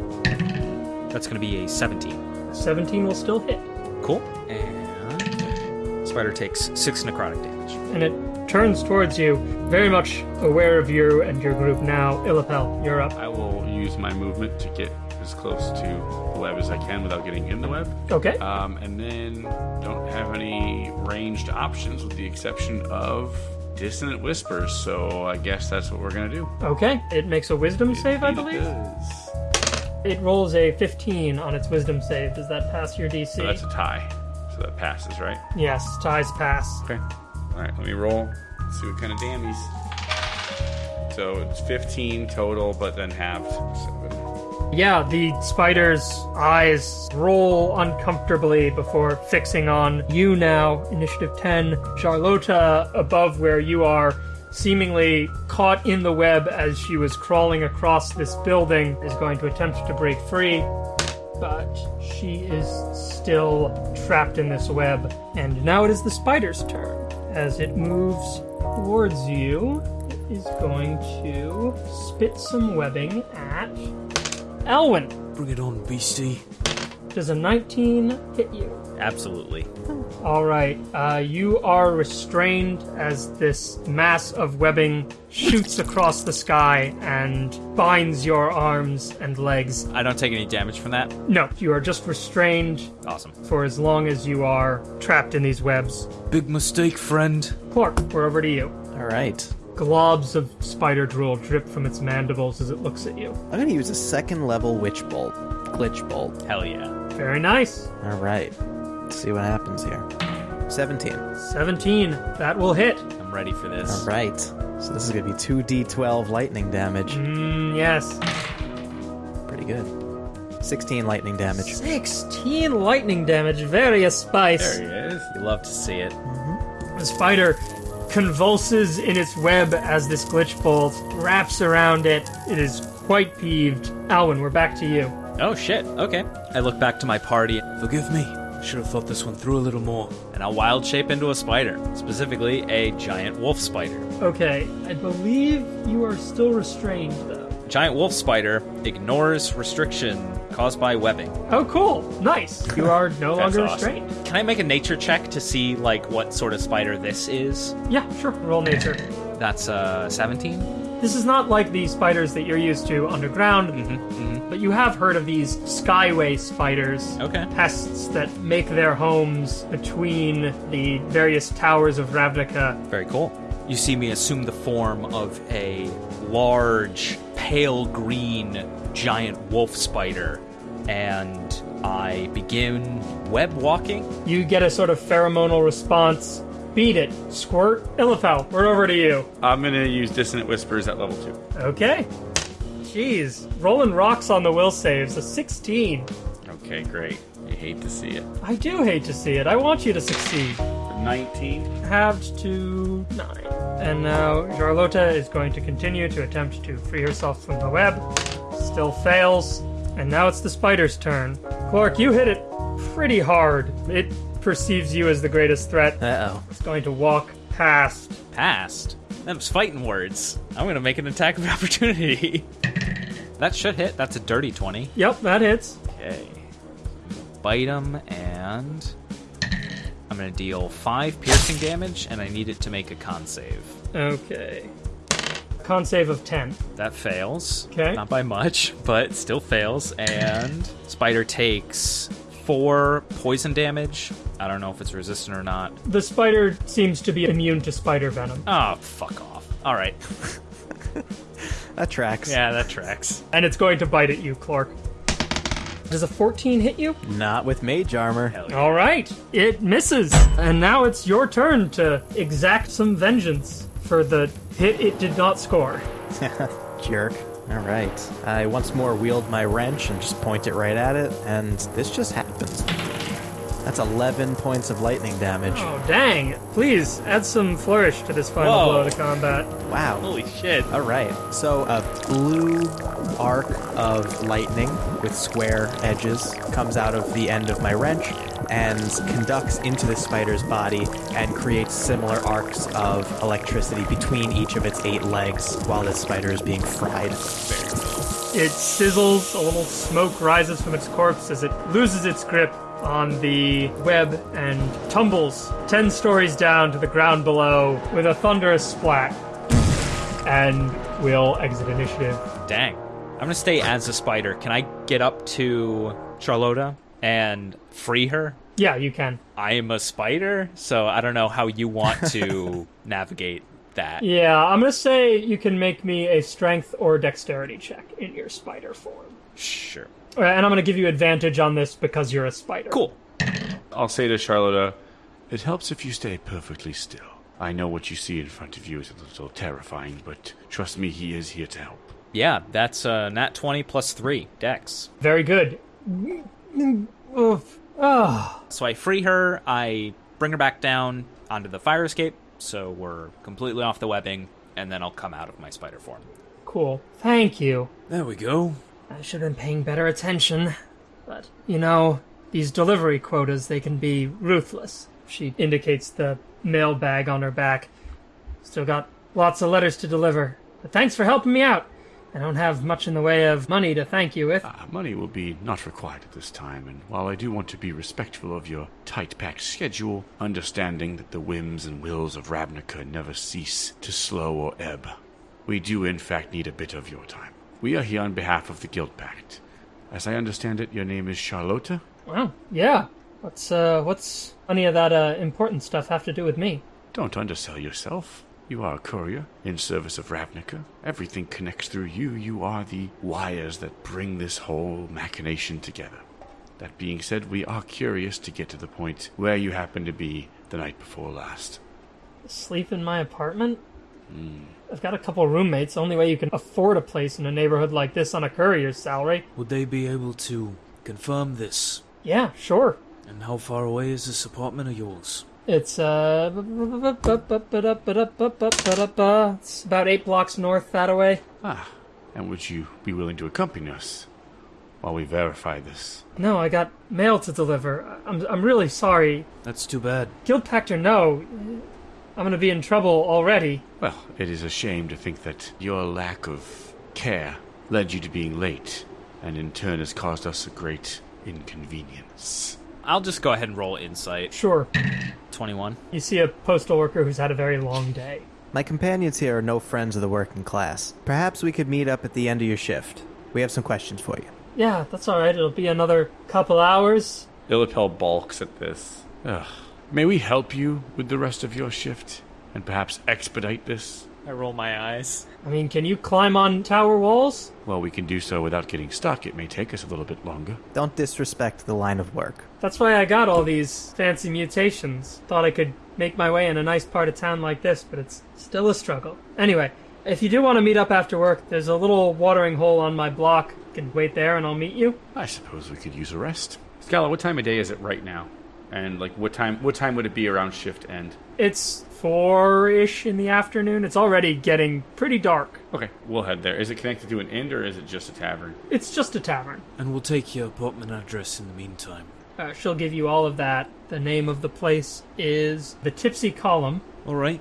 That's going to be a 17. 17 will still hit. Cool. And Spider takes six necrotic damage. And it turns towards you, very much aware of you and your group now. Illipel, you're up. I will use my movement to get as close to the web as I can without getting in the web. Okay. Um, and then don't have any ranged options with the exception of dissonant whispers, so I guess that's what we're gonna do. Okay, it makes a wisdom save, I It believe. does. It rolls a 15 on its wisdom save. Does that pass your DC? So that's a tie. So that passes, right? yes, ties pass. Okay. All right, let me roll. See what kind of damage. So it's 15 total, but then halved. Seven. Yeah, the spider's eyes roll uncomfortably before fixing on you now. Initiative 10. Charlotta, above where you are, seemingly caught in the web as she was crawling across this building, is going to attempt to break free. But she is still trapped in this web. And now it is the spider's turn. As it moves towards you, it is going to spit some webbing at Alwyn. Bring it on, beastie. Does a 19 hit you? Absolutely. All right. Uh, you are restrained as this mass of webbing shoots across the sky and binds your arms and legs. I don't take any damage from that. No, you are just restrained Awesome. for as long as you are trapped in these webs. Big mistake, friend. Clork, we're over to you. All right. Globs of spider drool drip from its mandibles as it looks at you. I'm gonna use a second level witch bolt, glitch bolt. Hell yeah. Very nice. All right. Let's see what happens here. 17. 17. That will hit. I'm ready for this. All right. So this is gonna be 2d12 lightning damage. Mm, yes. Pretty good. 16 lightning damage. 16 lightning damage. Various spice. There he is. You love to see it. The spider convulses in its web as this glitch bolt wraps around it. It is quite peeved. Alwyn, we're back to you. Oh shit. Okay. I look back to my party Forgive me. Should have thought this one through a little more. and I'll wild shape into a spider, specifically a giant wolf spider. Okay, I believe you are still restrained, though. Giant wolf spider ignores restriction caused by webbing. Oh, cool. Nice. You are no That's longer awesome. restrained. Can I make a nature check to see like what sort of spider this is? Yeah, sure. Roll nature. That's uh 17. This is not like the spiders that you're used to underground, Mm-hmm, but you have heard of these skyway spiders. Okay. Pests that make their homes between the various towers of Ravnica. Very cool. You see me assume the form of a large, pale green giant wolf spider, and I begin web walking. You get a sort of pheromonal response. Beat it. Squirt. Illipel, we're over to you. I'm gonna use dissonant whispers at level two. Okay. Jeez. Rolling rocks on the will saves. A 16. Okay, great. You hate to see it. I do hate to see it. I want you to succeed. 19. Halved to 9. And now Charlotta is going to continue to attempt to free herself from the web. Still fails. And now it's the spider's turn. Clork, you hit it pretty hard. It perceives you as the greatest threat. Uh oh. It's going to walk past. Passed. Them's fighting words. I'm gonna make an attack of opportunity. that should hit. That's a dirty 20. Yep, that hits. Okay. Bite him, and I'm gonna deal five piercing damage, and I need it to make a con save. Okay. Con save of 10. That fails. Okay. Not by much, but still fails. And Spider takes four poison damage. I don't know if it's resistant or not. The spider seems to be immune to spider venom. Oh, fuck off. All right. That tracks. Yeah, that tracks. And it's going to bite at you, Clork. Does a 14 hit you? Not with mage armor. Yeah. All right, it misses. And now it's your turn to exact some vengeance for the hit it did not score. Jerk. All right. I once more wield my wrench and just point it right at it, and this just happens. That's 11 points of lightning damage. Oh, dang. Please add some flourish to this final Whoa. blow to combat. Wow. Holy shit. All right. So a blue arc of lightning with square edges comes out of the end of my wrench and conducts into the spider's body and creates similar arcs of electricity between each of its eight legs while this spider is being fried. It sizzles, a little smoke rises from its corpse as it loses its grip on the web and tumbles 10 stories down to the ground below with a thunderous splat. And we'll exit initiative. Dang. I'm gonna stay as a spider. Can I get up to Charlotta and free her? Yeah, you can. I am a spider, so I don't know how you want to navigate that. Yeah, I'm gonna say you can make me a strength or dexterity check in your spider form. Sure. Uh, And I'm gonna give you advantage on this because you're a spider. Cool. I'll say to Charlotta, It helps if you stay perfectly still. I know what you see in front of you is a little terrifying, but trust me, he is here to help. Yeah, that's uh, nat 20 plus 3, dex. Very good. Oof. Ah, So I free her, I bring her back down onto the fire escape, so we're completely off the webbing, and then I'll come out of my spider form. cool. Thank you. There we go. I should have been paying better attention. But, you know, these delivery quotas, they can be ruthless. She indicates the mail bag on her back. Still got lots of letters to deliver. But thanks for helping me out. I don't have much in the way of money to thank you with. Ah, money will be not required at this time, and while I do want to be respectful of your tight packed schedule, understanding that the whims and wills of Ravnica never cease to slow or ebb, we do in fact need a bit of your time. We are here on behalf of the Guild Pact. As I understand it, your name is Charlotta? Wow, yeah. What's, uh, what's any of that, uh, important stuff have to do with me? Don't undersell yourself. You are a courier in service of Ravnica. Everything connects through you. You are the wires that bring this whole machination together. That being said, we are curious to get to the point where you happened to be the night before last. Sleep in my apartment? I've got a couple roommates. Only way you can afford a place in a neighborhood like this on a courier's salary. Would they be able to confirm this? Yeah, sure. And how far away is this apartment of yours? It's uh, it's about eight blocks north that way. Ah, and would you be willing to accompany us while we verify this? No, I got mail to deliver. I'm I'm really sorry. That's too bad. Guild Pact or no, I'm gonna be in trouble already. Well, it is a shame to think that your lack of care led you to being late, and in turn has caused us a great inconvenience. I'll just go ahead and roll insight. Sure. 21. You see a postal worker who's had a very long day. My companions here are no friends of the working class. Perhaps we could meet up at the end of your shift. We have some questions for you. Yeah, that's all right. It'll be another couple hours. Illipel balks at this. Ugh. May we help you with the rest of your shift and perhaps expedite this? I roll my eyes. I mean, can you climb on tower walls? Well, we can do so without getting stuck. It may take us a little bit longer. Don't disrespect the line of work. That's why I got all these fancy mutations. Thought I could make my way in a nice part of town like this, but it's still a struggle. Anyway, if you do want to meet up after work, there's a little watering hole on my block. You can wait there and I'll meet you. I suppose we could use a rest. Scala, what time of day is it right now? And like, what time? What time would it be around shift end? It's four ish in the afternoon. It's already getting pretty dark. Okay, we'll head there. Is it connected to an inn or is it just a tavern? It's just a tavern. And we'll take your apartment address in the meantime. Uh, she'll give you all of that. The name of the place is the Tipsy Column. Alright.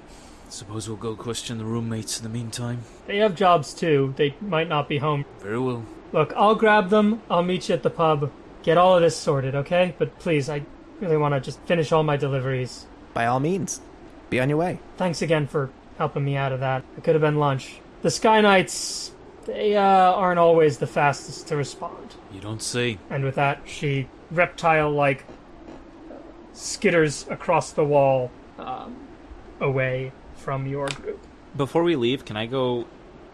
Suppose we'll go question the roommates in the meantime. They have jobs too. They might not be home. Very well. Look, I'll grab them. I'll meet you at the pub. Get all of this sorted, okay? But please, I really want to just finish all my deliveries. By all means, be on your way. Thanks again for helping me out of that. It could have been lunch. The Sky Knights, they uh, aren't always the fastest to respond. You don't see. And with that, she reptile like skitters across the wall um, away from your group. Before we leave, can I go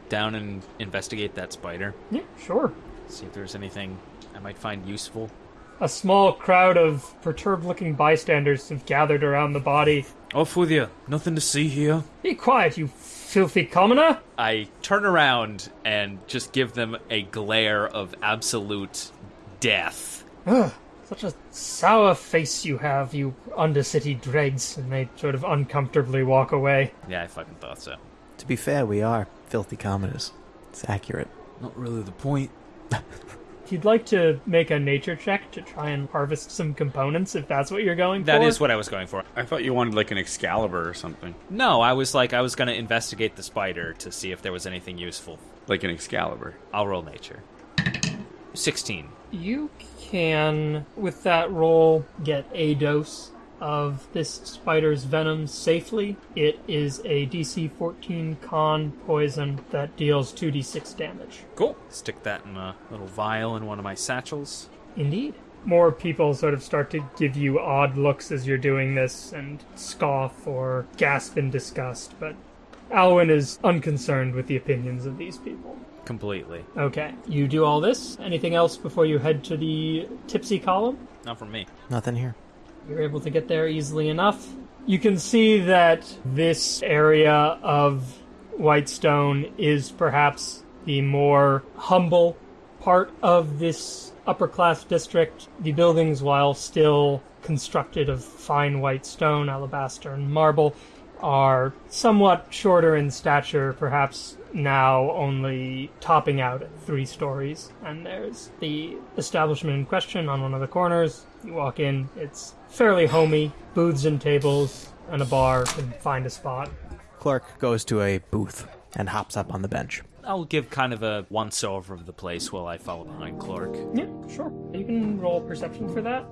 down and investigate that spider? Yeah, sure. See if there's anything I might find useful. A small crowd of perturbed looking bystanders have gathered around the body. Oh, Off with you. Nothing to see here. Be quiet, you filthy commoner! I turn around and just give them a glare of absolute death. Ugh, such a sour face you have, you undercity dregs. And they sort of uncomfortably walk away. Yeah, I fucking thought so. To be fair, we are filthy commoners. It's accurate. Not really the point. If you'd like to make a nature check to try and harvest some components, if that's what you're going That for. is what I was going for. I thought you wanted like an Excalibur or something. No, I was like, I was going to investigate the spider to see if there was anything useful. Like an Excalibur. I'll roll nature. 16. You can, with that roll, get a dose of this spider's venom safely. It is a DC 14 con poison that deals 2d6 damage. Cool. Stick that in a little vial in one of my satchels. Indeed. More people sort of start to give you odd looks as you're doing this and scoff or gasp in disgust, but Alwyn is unconcerned with the opinions of these people. Completely. Okay, you do all this. Anything else before you head to the tipsy column? Not from me. Nothing here. You're able to get there easily enough. You can see that this area of Whitestone is perhaps the more humble part of this upper class district. The buildings, while still constructed of fine white stone, alabaster, and marble, are somewhat shorter in stature, perhaps now only topping out at three stories. And there's the establishment in question on one of the corners. You walk in, it's fairly homey, booths and tables, and a bar can find a spot. Clork goes to a booth and hops up on the bench. I'll give kind of a once over of the place while I follow behind Clork. Yeah, sure. You can roll perception for that.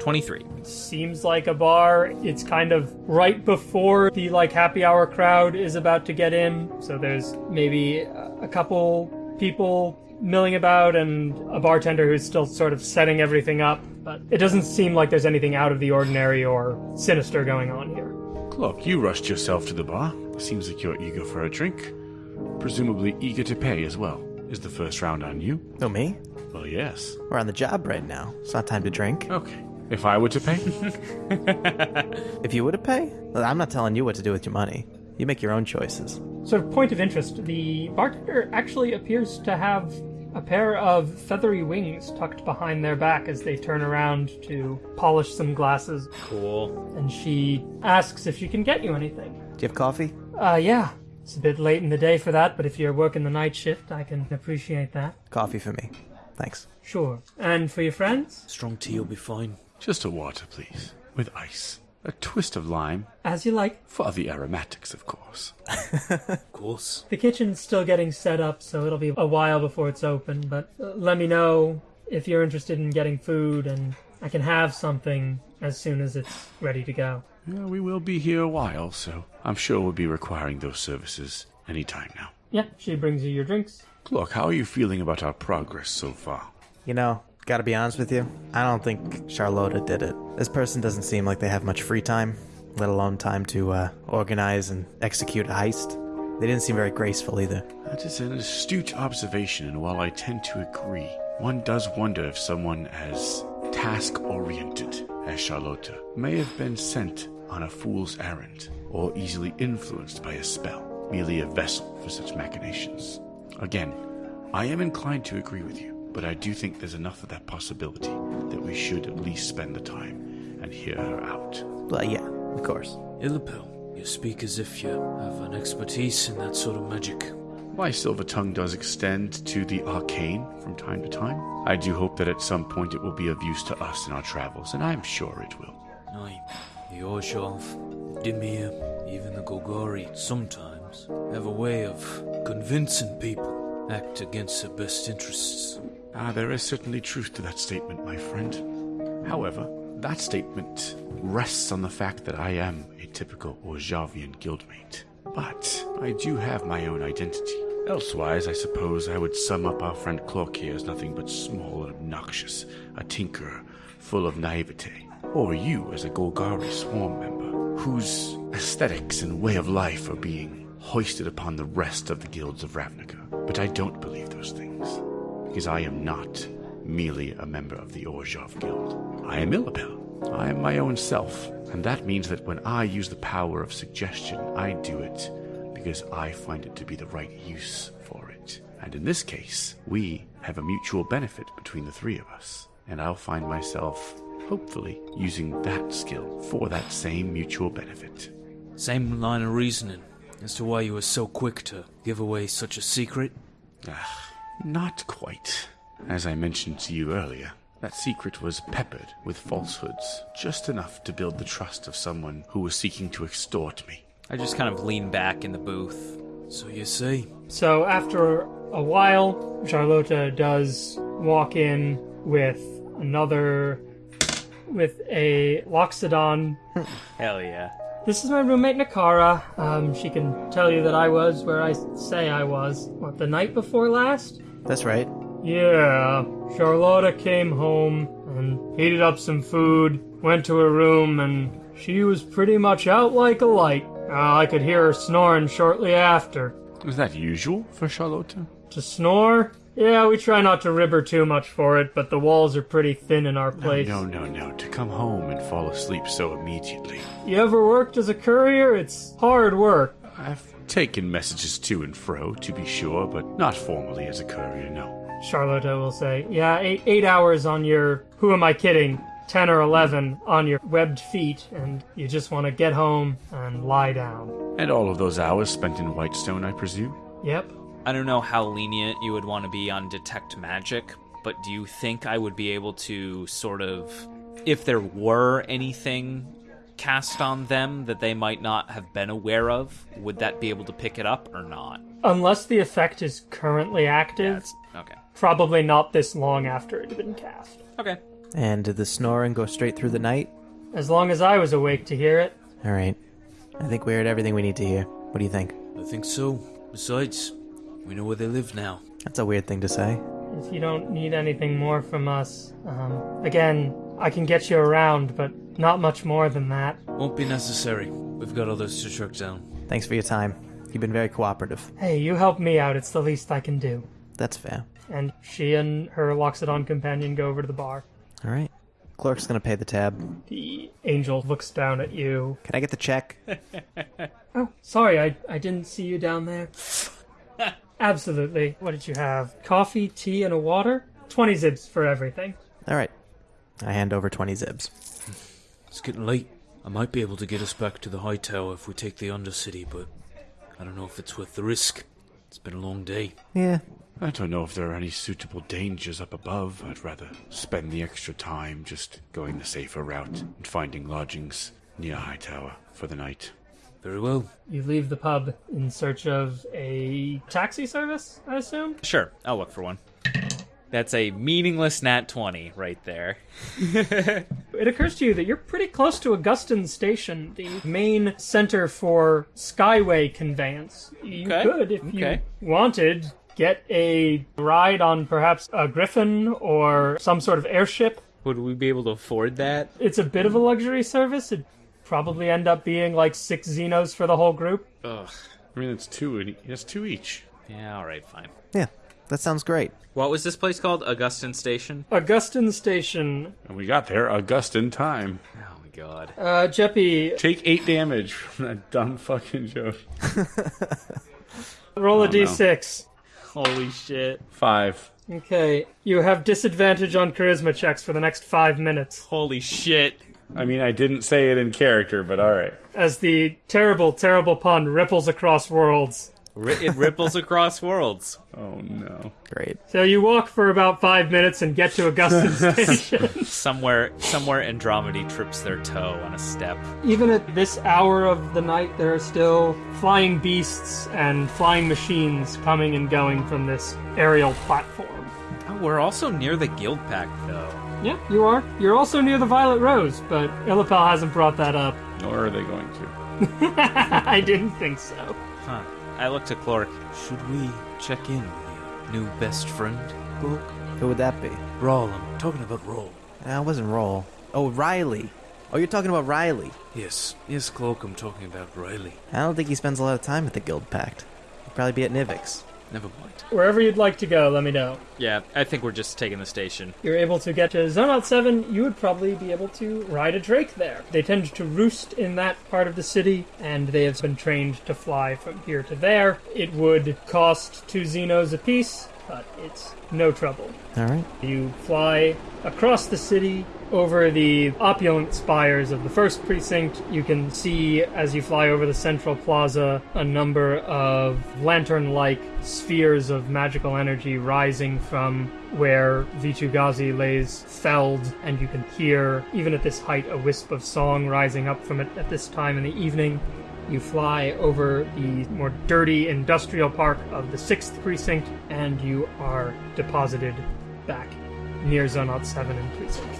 23. Seems like a bar. It's kind of right before the like happy hour crowd is about to get in. So there's maybe a a couple people milling about and a bartender who's still sort of setting everything up. But it doesn't seem like there's anything out of the ordinary or sinister going on here. Clork, you rushed yourself to the bar. Seems like you're eager for a drink. Presumably eager to pay as well. Is the first round on you? Oh, me? Well, yes. We're on the job right now. It's not time to drink. Okay. If I were to pay? If you were to pay, well, I'm not telling you what to do with your money. You make your own choices. Sort of point of interest, the bartender actually appears to have a pair of feathery wings tucked behind their back as they turn around to polish some glasses. Cool. And she asks if she can get you anything. Do you have coffee? Uh, yeah. It's a bit late in the day for that, but if you're working the night shift, I can appreciate that. Coffee for me. Thanks. Sure. And for your friends? Strong tea will be fine. Just a water, please. With ice. A twist of lime. As you like. For the aromatics, of course. Of course. The kitchen's still getting set up, so it'll be a while before it's open, but uh, let me know if you're interested in getting food, and I can have something as soon as it's ready to go. Yeah, we will be here a while, so I'm sure we'll be requiring those services any time now. Yeah, she brings you your drinks. Look, how are you feeling about our progress so far? You know, gotta be honest with you, I don't think Charlotta did it. This person doesn't seem like they have much free time, let alone time to uh, organize and execute a heist. They didn't seem very graceful either. That is an astute observation, and while I tend to agree, one does wonder if someone as task oriented as Charlotta may have been sent on a fool's errand, or easily influenced by a spell, merely a vessel for such machinations. Again, I am inclined to agree with you, but I do think there's enough of that possibility that we should at least spend the time and hear her out. Well, yeah, of course. Illipel, you speak as if you have an expertise in that sort of magic. My silver tongue does extend to the arcane from time to time. I do hope that at some point it will be of use to us in our travels, and I am sure it will. Aye, the Orzhov, the Dimir, even the Golgari sometimes have a way of convincing people act against their best interests. Ah, there is certainly truth to that statement, my friend. However, that statement rests on the fact that I am a typical Orzhovian guildmate. But I do have my own identity. Elsewise, I suppose I would sum up our friend Clork here as nothing but small and obnoxious, a tinkerer full of naivete. Or you as a Golgari swarm member, whose aesthetics and way of life are being hoisted upon the rest of the guilds of Ravnica. But I don't believe those things, because I am not merely a member of the Orzhov Guild. I am Illipel. I am my own self, and that means that when I use the power of suggestion, I do it because I find it to be the right use for it. And in this case, we have a mutual benefit between the three of us, and I'll find myself, hopefully, using that skill for that same mutual benefit. Same line of reasoning as to why you were so quick to give away such a secret. Ah, not quite. As I mentioned to you earlier, that secret was peppered with falsehoods, just enough to build the trust of someone who was seeking to extort me. I just kind of lean back in the booth. So you see? So after a while, Charlotta does walk in with another, with a Loxodon. Hell yeah. This is my roommate Nakara. Um, she can tell you that I was where I say I was. What, the night before last? That's right. Yeah. Charlotta came home and heated up some food, went to her room, and she was pretty much out like a light. Uh, I could hear her snoring shortly after. Is that usual for Charlotta? To snore? Yeah, we try not to rib her too much for it, but the walls are pretty thin in our place. No, no, no. To come home and fall asleep so immediately. You ever worked as a courier? It's hard work. I've taken messages to and fro, to be sure, but not formally as a courier, no. Charlotte I will say, Yeah, eight, eight hours on your, who am I kidding, 10 or 11 on your webbed feet, and you just want to get home and lie down. And all of those hours spent in Whitestone, I presume? Yep. I don't know how lenient you would want to be on detect magic, but do you think I would be able to sort of, if there were anything cast on them that they might not have been aware of, would that be able to pick it up or not? Unless the effect is currently active, That's okay. probably not this long after it had been cast. Okay. And did the snoring go straight through the night? As long as I was awake to hear it. All right. I think we heard everything we need to hear. What do you think? I think so. Besides, we know where they live now. That's a weird thing to say. If you don't need anything more from us, um, again, I can get you around, but not much more than that. Won't be necessary. We've got others to track down. Thanks for your time. You've been very cooperative. Hey, you help me out, it's the least I can do. That's fair. And she and her Loxodon companion go over to the bar. All right. Clork's gonna pay the tab. The angel looks down at you. Can I get the check? Oh, sorry, I, I didn't see you down there. Absolutely. What did you have? Coffee, tea, and a water? 20 zibs for everything. All right. I hand over 20 zibs. It's getting late. I might be able to get us back to the high tower if we take the Undercity, but I don't know if it's worth the risk. It's been a long day. Yeah. I don't know if there are any suitable dangers up above. I'd rather spend the extra time just going the safer route and finding lodgings near High Tower for the night. Very well. You leave the pub in search of a taxi service, I assume? Sure, I'll look for one. That's a meaningless nat 20 right there. It occurs to you that you're pretty close to Augustin Station, the main center for Skyway conveyance. You Okay, could, if okay. you wanted, get a ride on perhaps a Griffin or some sort of airship. Would we be able to afford that? It's a bit of a luxury service. It'd probably end up being like six zinos for the whole group. Ugh. I mean, it's two. and It's two each. Yeah, alright, fine. Yeah. That sounds great. What was this place called? Augustin Station? Augustin Station. And we got there Augustin time. Oh my god. Uh, Jeppy, Take eight damage from that dumb fucking joke. roll a Oh, no. d6. Holy shit. Five. Okay, you have disadvantage on charisma checks for the next five minutes. Holy shit. I mean, I didn't say it in character, but all right. as the terrible, terrible pun ripples across worlds. Ri- it ripples across worlds. Oh no. Great. So you walk for about five minutes and get to Augustin Station. Somewhere somewhere Andromedy trips their toe on a step. Even at this hour of the night, there are still flying beasts and flying machines coming and going from this aerial platform. Oh, we're also near the guild pact though. Yeah, you are. You're also near the Violet Rose, but Illipel hasn't brought that up. Nor are they going to. I didn't think so. Huh. I look to Clork. Should we check in with your new best friend, Bulk? Who would that be? Ral, I'm talking about Ral. I wasn't Roll. Oh, Riley. Oh, you're talking about Riley. Yes, yes, Clork, I'm talking about Riley. I don't think he spends a lot of time at the Guild Pact. He'd probably be at Nivix. Never mind. Wherever you'd like to go, let me know. Yeah, I think we're just taking the station. You're able to get to Zonot 7, you would probably be able to ride a drake there. They tend to roost in that part of the city, and they have been trained to fly from here to there. It would cost two zinos apiece, but it's no trouble. All right. You fly across the city over the opulent spires of the first precinct. You can see as you fly over the central plaza a number of lantern like spheres of magical energy rising from where Vitu-Ghazi lays felled, and you can hear, even at this height, a wisp of song rising up from it at this time in the evening. You fly over the more dirty industrial park of the 6th precinct, and you are deposited back near Zonot 7 and Precinct 5.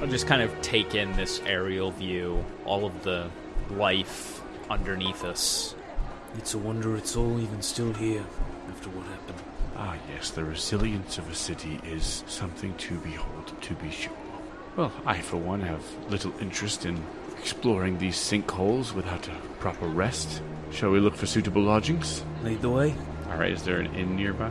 I'll just kind of take in this aerial view, all of the life underneath us. It's a wonder it's all even still here after what happened. Ah, yes, the resilience of a city is something to behold, to be sure. Well, I, for one, have little interest in exploring these sinkholes without a proper rest. Shall we look for suitable lodgings? Lead the way. All right, is there an inn nearby?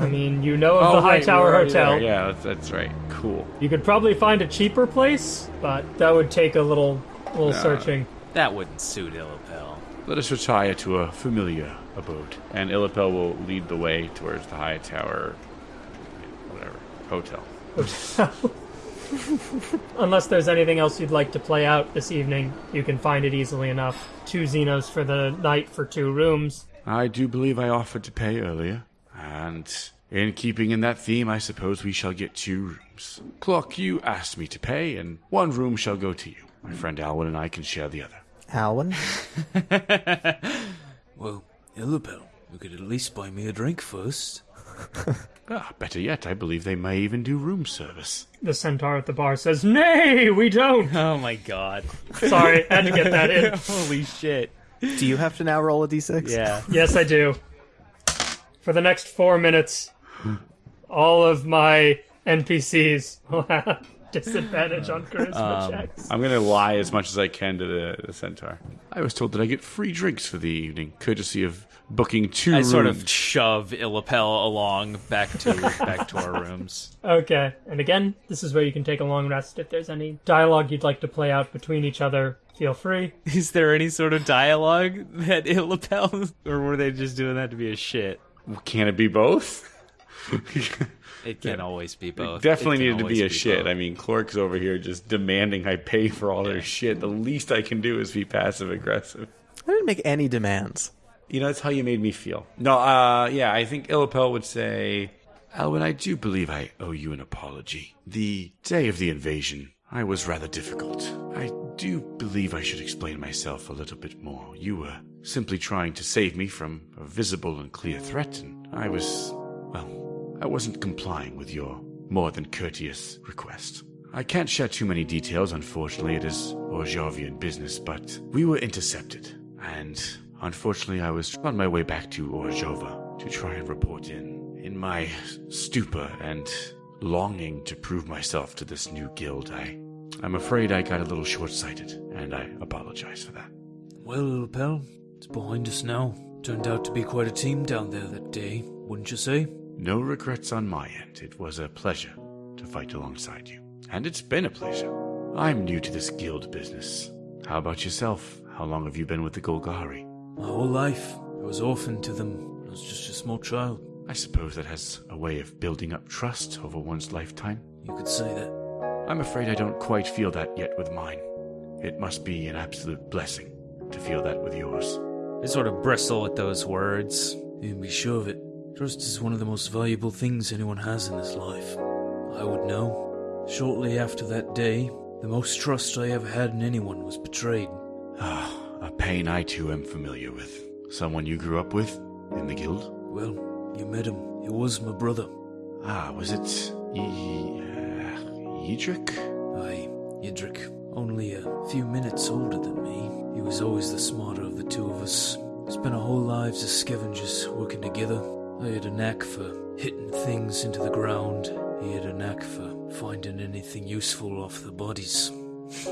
I mean, you know of oh, the High right, Tower we're Hotel. there. Yeah, that's, that's right. Cool. You could probably find a cheaper place, but that would take a little little searching. That wouldn't suit Illipel. Let us retire to a familiar abode. And Illipel will lead the way towards the high tower, whatever, hotel. Unless there's anything else you'd like to play out this evening, you can find it easily enough. Two zinos for the night for two rooms. I do believe I offered to pay earlier, and in keeping in that theme, I suppose we shall get two rooms. Clork, you asked me to pay, and one room shall go to you. My friend Alwyn and I can share the other. Alwyn? Well, Illipel, you could at least buy me a drink first. Ah, better yet, I believe they may even do room service. The centaur at the bar says, Nay, we don't! Oh my god. Sorry, I had to get that in. Holy shit. Do you have to now roll a d6? Yeah. Yes, I do. For the next four minutes, all of my NPCs will have disadvantage on charisma um, checks. I'm gonna lie as much as I can to the, the centaur. I was told that I get free drinks for the evening, courtesy of booking two I rooms. sort of shove Illipel along back to back to our rooms. Okay, and again, this is where you can take a long rest. If there's any dialogue you'd like to play out between each other, feel free. Is there any sort of dialogue that Illipel, or were they just doing that to be a shit? Can it be both? It can always be both. Definitely It needed to be a always shit. both. I mean, Clork's over here just demanding I pay for all their shit. The least I can do is be passive aggressive. I didn't make any demands. You know, that's how you made me feel. No, uh, yeah, I think Illipel would say, Alwyn, I do believe I owe you an apology. The day of the invasion, I was rather difficult. I do believe I should explain myself a little bit more. You were simply trying to save me from a visible and clear threat, and I was, well, I wasn't complying with your more than courteous request. I can't share too many details, unfortunately, it is Orzhovian business, but we were intercepted, and unfortunately, I was on my way back to Orzhova to try and report in. In my stupor and longing to prove myself to this new guild, I, I'm afraid I got a little short-sighted, and I apologize for that. Well, Illipel, it's behind us now. Turned out to be quite a team down there that day, wouldn't you say? No regrets on my end. It was a pleasure to fight alongside you. And it's been a pleasure. I'm new to this guild business. How about yourself? How long have you been with the Golgari? My whole life, I was orphaned to them. when I was just a small child. I suppose that has a way of building up trust over one's lifetime. You could say that. I'm afraid I don't quite feel that yet with mine. It must be an absolute blessing to feel that with yours. I sort of bristle at those words. You can be sure of it. Trust is one of the most valuable things anyone has in this life. I would know. Shortly after that day, the most trust I ever had in anyone was betrayed. Ah, a pain I too am familiar with. Someone you grew up with in the guild? Well, you met him. He was my brother. Ah, was it e- uh, Edric? Aye, Yidrik. Only a few minutes older than me. He was always the smarter of the two of us. Spent our whole lives as scavengers working together. I had a knack for hitting things into the ground. He had a knack for finding anything useful off the bodies.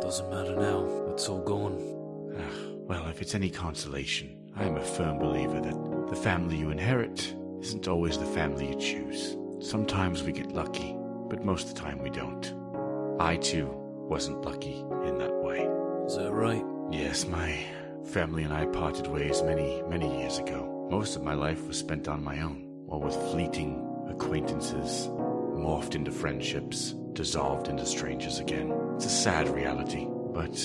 Doesn't matter now. It's all gone. Ah, well, if it's any consolation, I am a firm believer that the family you inherit isn't always the family you choose. Sometimes we get lucky, but most of the time we don't. I too wasn't lucky in that. Is that right? Yes, my family and I parted ways many, many years ago. Most of my life was spent on my own, or with fleeting acquaintances, morphed into friendships, dissolved into strangers again. It's a sad reality, but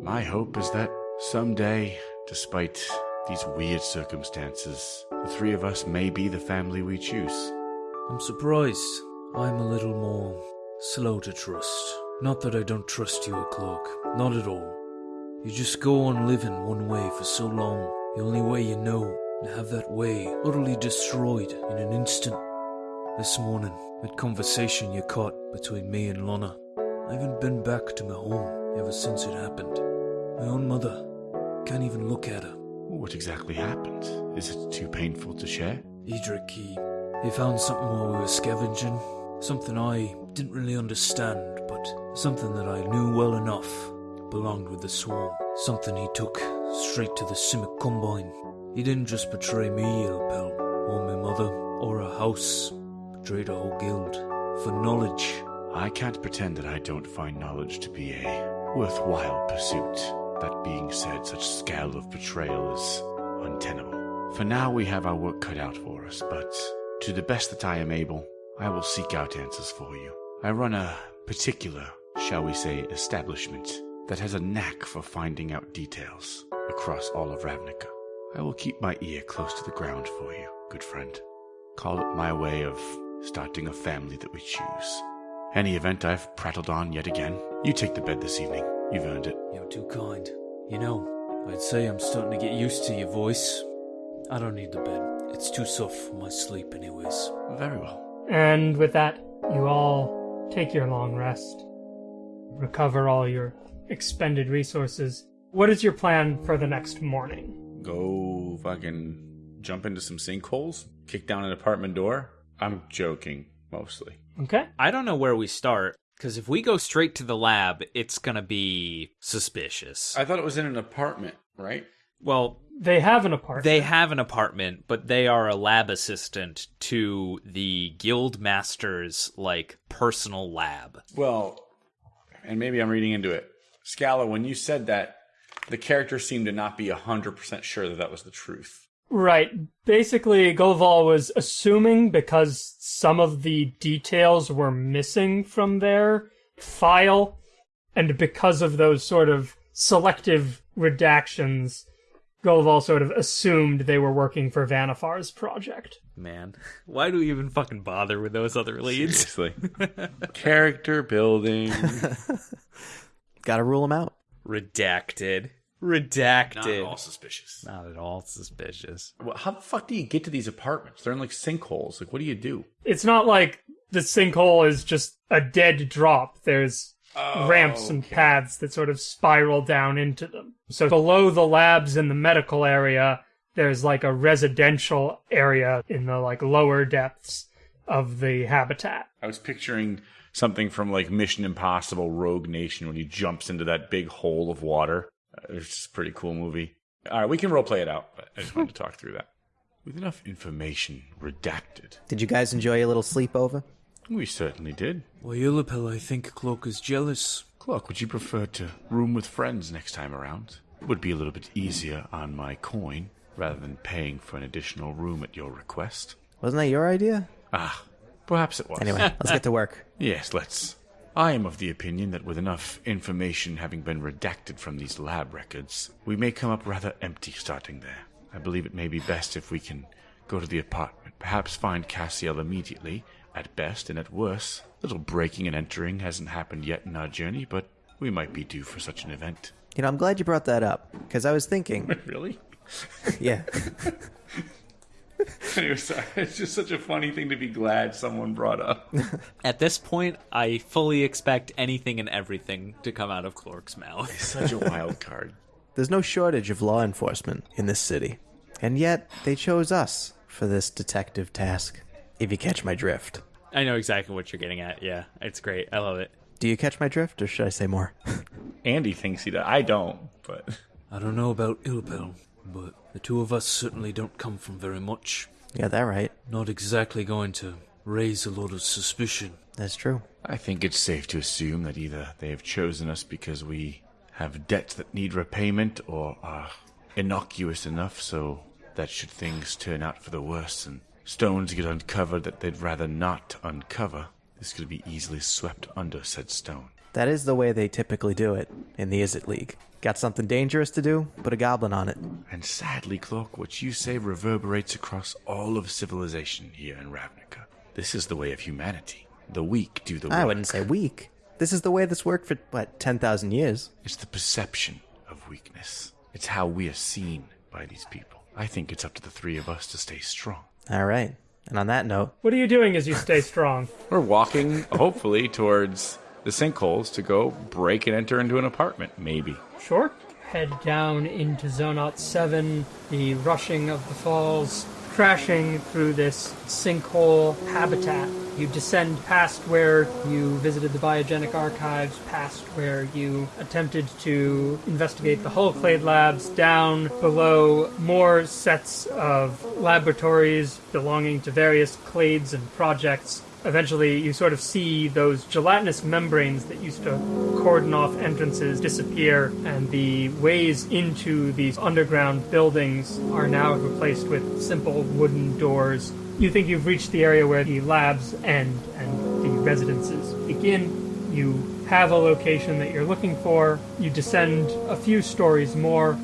my hope is that someday, despite these weird circumstances, the three of us may be the family we choose. I'm surprised. I'm a little more slow to trust. Not that I don't trust you, Clork. Not at all. You just go on living one way for so long. The only way you know, and have that way utterly destroyed in an instant. This morning, that conversation you caught between me and Lana. I haven't been back to my home ever since it happened. My own mother. Can't even look at her. What exactly happened? Is it too painful to share? Edric, he, he found something while we were scavenging. Something I didn't really understand, but Something that I knew well enough belonged with the swarm. Something he took straight to the Simic Combine. He didn't just betray me, Illipel, or my mother, or a house. Betrayed a whole guild. For knowledge. I can't pretend that I don't find knowledge to be a worthwhile pursuit. That being said, such scale of betrayal is untenable. For now, we have our work cut out for us, but to the best that I am able, I will seek out answers for you. I run a particular, shall we say, establishment that has a knack for finding out details across all of Ravnica. I will keep my ear close to the ground for you, good friend. Call it my way of starting a family that we choose. Any event I've prattled on yet again, you take the bed this evening. You've earned it. You're too kind. You know, I'd say I'm starting to get used to your voice. I don't need the bed. It's too soft for my sleep, anyways. Very well. And with that, you all take your long rest, recover all your expended resources. What is your plan for the next morning? Go fucking jump into some sinkholes? Kick down an apartment door? I'm joking, mostly. Okay. I don't know where we start because if we go straight to the lab, it's gonna be suspicious. I thought it was in an apartment, right? well, They have an apartment. they have an apartment, but they are a lab assistant to the guild master's like personal lab. Well, and maybe I'm reading into it. Scala, when you said that, the character seemed to not be 100% sure that that was the truth. Right. Basically, Golval was assuming because some of the details were missing from their file, and because of those sort of selective redactions, Golval sort of assumed they were working for Vannifar's project. Man, why do we even fucking bother with those other leads? Seriously. character building. Gotta rule them out. Redacted. Redacted. Not at all suspicious. Not at all suspicious. Well, how the fuck do you get to these apartments? They're in like sinkholes. Like, what do you do? It's not like the sinkhole is just a dead drop. There's ramps and paths that sort of spiral down into them. So below the labs in the medical area, there's like a residential area in the like lower depths of the habitat. I was picturing something from like Mission Impossible Rogue Nation when he jumps into that big hole of water. Uh, It's a pretty cool movie. All right, we can role play it out, but I just wanted to talk through that. With enough information redacted, Did you guys enjoy a little sleepover? we certainly did. Why, Illipel, I think Clork is jealous. Clork, would you prefer to room with friends next time around? It would be a little bit easier on my coin rather than paying for an additional room at your request. Wasn't that your idea? Ah, perhaps it was. Anyway, let's get to work. Yes, let's. I am of the opinion that with enough information having been redacted from these lab records, we may come up rather empty starting there. I believe it may be best if we can go to the apartment, perhaps find Cassiel immediately, at best, and at worst. Little breaking and entering hasn't happened yet in our journey, but we might be due for such an event. You know, I'm glad you brought that up because I was thinking, Really? yeah, anyway, sorry. It's just such a funny thing to be glad someone brought up. At this point, I fully expect anything and everything to come out of Clork's mouth. such a wild card. there's no shortage of law enforcement in this city, and yet they chose us for this detective task. If you catch my drift, I know exactly what you're getting at. Yeah, it's great. I love it. do you catch my drift, or should I say more? Andy thinks he does. I don't, but. I don't know about Illipel, but the two of us certainly don't come from very much. yeah, that right. Not exactly going to raise a lot of suspicion. That's true. I think it's safe to assume that either they have chosen us because we have debts that need repayment or are innocuous enough so that should things turn out for the worse and stones get uncovered that they'd rather not uncover, this could be easily swept under said stone. That is the way they typically do it in the Izzet League. Got something dangerous to do? Put a goblin on it. And sadly, Clork, what you say reverberates across all of civilization here in Ravnica. This is the way of humanity. The weak do the work. I wouldn't say weak. This is the way this worked for, what, 10,000 years? It's the perception of weakness. It's how we are seen by these people. I think it's up to the three of us to stay strong. All right. And on that note, What are you doing as you stay strong? We're walking, hopefully, towards the sinkholes to go break and enter into an apartment, maybe. Sure. Head down into Zonot 7, the rushing of the falls, crashing through this sinkhole habitat You descend past where you visited the biogenic archives, past where you attempted to investigate the Hull Clade labs, down below more sets of laboratories belonging to various clades and projects. Eventually, you sort of see those gelatinous membranes that used to cordon off entrances disappear, and the ways into these underground buildings are now replaced with simple wooden doors. You think you've reached the area where the labs end and the residences begin. You have a location that you're looking for. You descend a few stories more.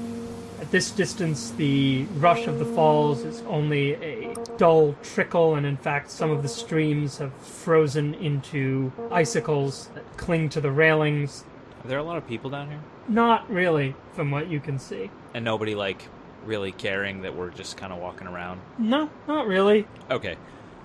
At this distance, the rush of the falls is only a dull trickle, and in fact, some of the streams have frozen into icicles that cling to the railings. Are there a lot of people down here? Not really, from what you can see. And nobody, like, really caring that we're just kind of walking around? No, not really. Okay.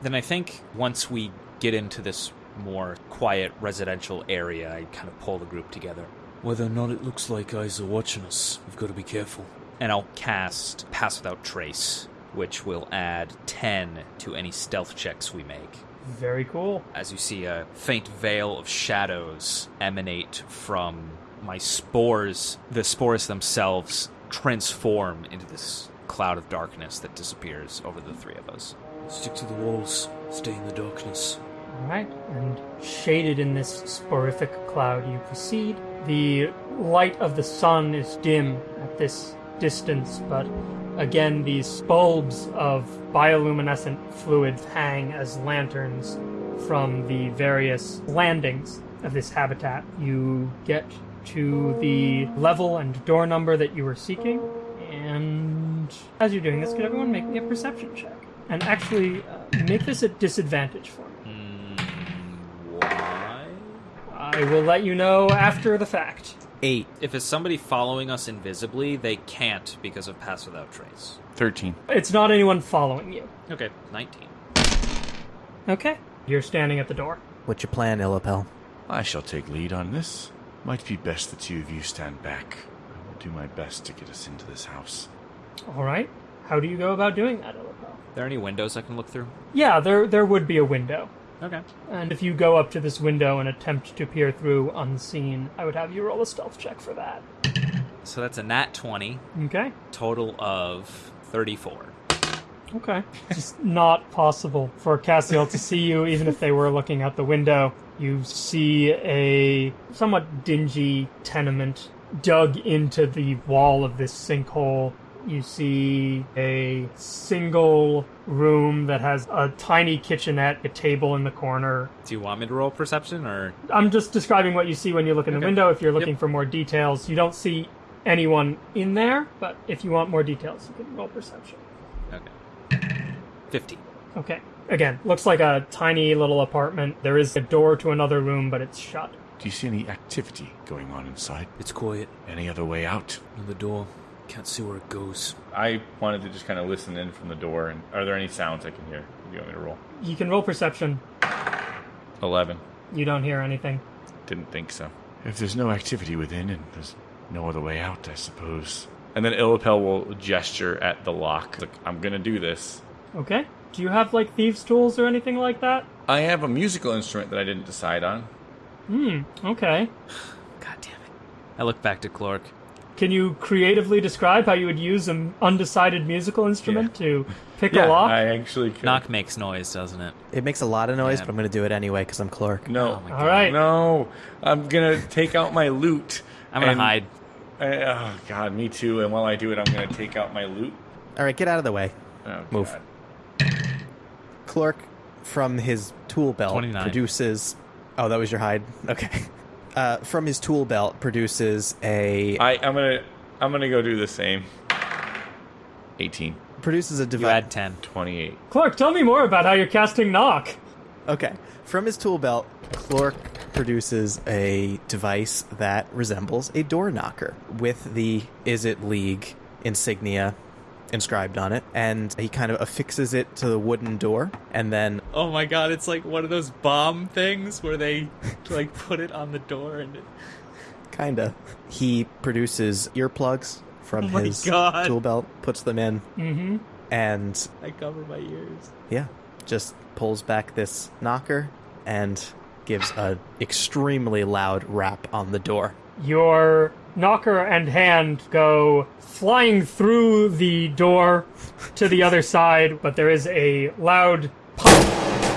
Then I think once we get into this more quiet residential area, I kind of pull the group together. Whether or not it looks like eyes are watching us, we've got to be careful. And I'll cast Pass Without Trace, which will add 10 to any stealth checks we make. Very cool. As you see, a faint veil of shadows emanate from my spores. The spores themselves transform into this cloud of darkness that disappears over the three of us. Stick to the walls, stay in the darkness. All right, and shaded in this sporific cloud, you proceed. The light of the sun is dim at this distance, but again, these bulbs of bioluminescent fluids hang as lanterns from the various landings of this habitat. You get to the level and door number that you were seeking, and as you're doing this, could everyone make me a perception check? And actually, uh, make this a disadvantage for me. Why? I will let you know after the fact. Eight. If it's somebody following us invisibly, they can't because of Pass Without Trace. 13. It's not anyone following you. Okay, 19. Okay. You're standing at the door. What's your plan, Illipel? I shall take lead on this. Might be best the two of you stand back. I will do my best to get us into this house. All right. How do you go about doing that, Illipel? Are there any windows I can look through? Yeah, there there would be a window. Okay. And if you go up to this window and attempt to peer through unseen, I would have you roll a stealth check for that. So that's a nat 20, Okay. total of 34. Okay. It's just not possible for Cassiel to see you, even if they were looking out the window. You see a somewhat dingy tenement dug into the wall of this sinkhole. You see a single room that has a tiny kitchenette, a table in the corner. Do you want me to roll perception or? I'm just describing what you see when you look in the window. If you're looking Yep. for more details, you don't see anyone in there, but if you want more details, you can roll perception. Okay. 50. Okay. Again, looks like a tiny little apartment. There is a door to another room, but it's shut. Do you see any activity going on inside? It's quiet. Any other way out? On the door. Can't see where it goes. I wanted to just kind of listen in from the door. And are there any sounds I can hear? Do You want me to roll? You can roll perception. 11. You don't hear anything. Didn't think so. If there's no activity within and there's no other way out, I suppose. And then Illipel will gesture at the lock. Like, I'm gonna do this. Okay. Do you have like thieves' tools or anything like that? I have a musical instrument that I didn't decide on. Hmm. Okay. God damn it. I look back to Clork. Can you creatively describe how you would use an undecided musical instrument to pick a lock? I actually could. Knock makes noise, doesn't it? It makes a lot of noise, Yeah. but I'm going to do it anyway because I'm Clork. No. Oh my All right. No. I'm gonna take out my loot. I'm gonna hide. I- oh god, me too. And while I do it, I'm gonna take out my loot. All right, get out of the way. Oh, Move. God. Clork, from his tool belt, 29. produces. Oh, that was your hide? Okay. Uh, from his tool belt, produces a. I, I'm gonna I'm gonna go do the same. 18. produces a You device. add 10. 28. Clork, tell me more about how you're casting knock. Okay. From his tool belt, Clork produces a device that resembles a door knocker with the Izzet League insignia inscribed on it. And he kind of affixes it to the wooden door. And then, Oh my god, it's like one of those bomb things where they like put it on the door and it... kind of, he produces earplugs from Oh his God. tool belt, puts them in, Mm-hmm. and I cover my ears. yeah. just pulls back this knocker and gives a extremely loud rap on the door. Your knocker and hand go flying through the door to the other side, but there is a loud pop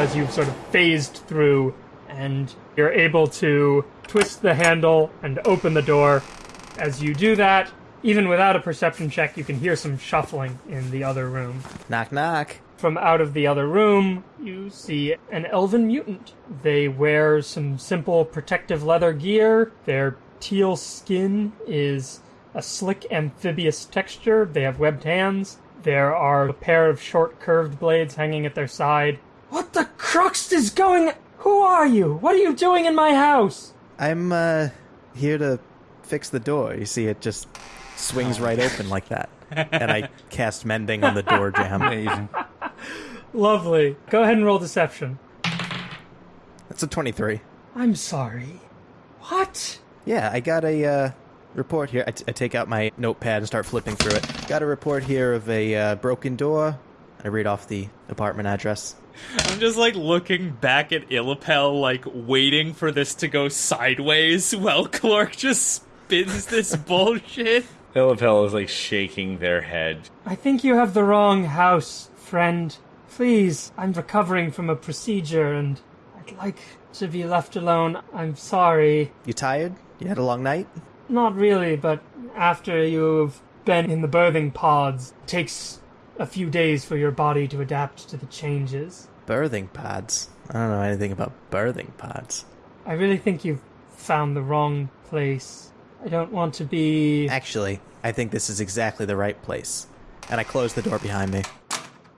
as you've sort of phased through, and you're able to twist the handle and open the door. As you do that, even without a perception check, you can hear some shuffling in the other room. Knock, knock. From out of the other room, you see an elven mutant. They wear some simple protective leather gear. Their teal skin is a slick amphibious texture. They have webbed hands. There are a pair of short curved blades hanging at their side. What the crux is going? Who are you? What are you doing in my house? I'm uh, here to fix the door. You see, it just swings right open like that. And I cast mending on the door jamb. Amazing. Lovely. Go ahead and roll deception. That's a 23. I'm sorry. What? Yeah, I got a uh, report here. I, t- I take out my notepad and start flipping through it. Got a report here of a uh, broken door. I read off the apartment address. I'm just like looking back at Illipel, like waiting for this to go sideways while Clork just spins this bullshit. Illipel is like shaking their head. I think you have the wrong house, friend. Please, I'm recovering from a procedure and I'd like to be left alone. I'm sorry. You tired? You had a long night? Not really, but after you've been in the birthing pods, it takes a few days for your body to adapt to the changes. Birthing pods. I don't know anything about birthing pods. I really think you've found the wrong place. I don't want to be. Actually, I think this is exactly the right place. And I close the door behind me.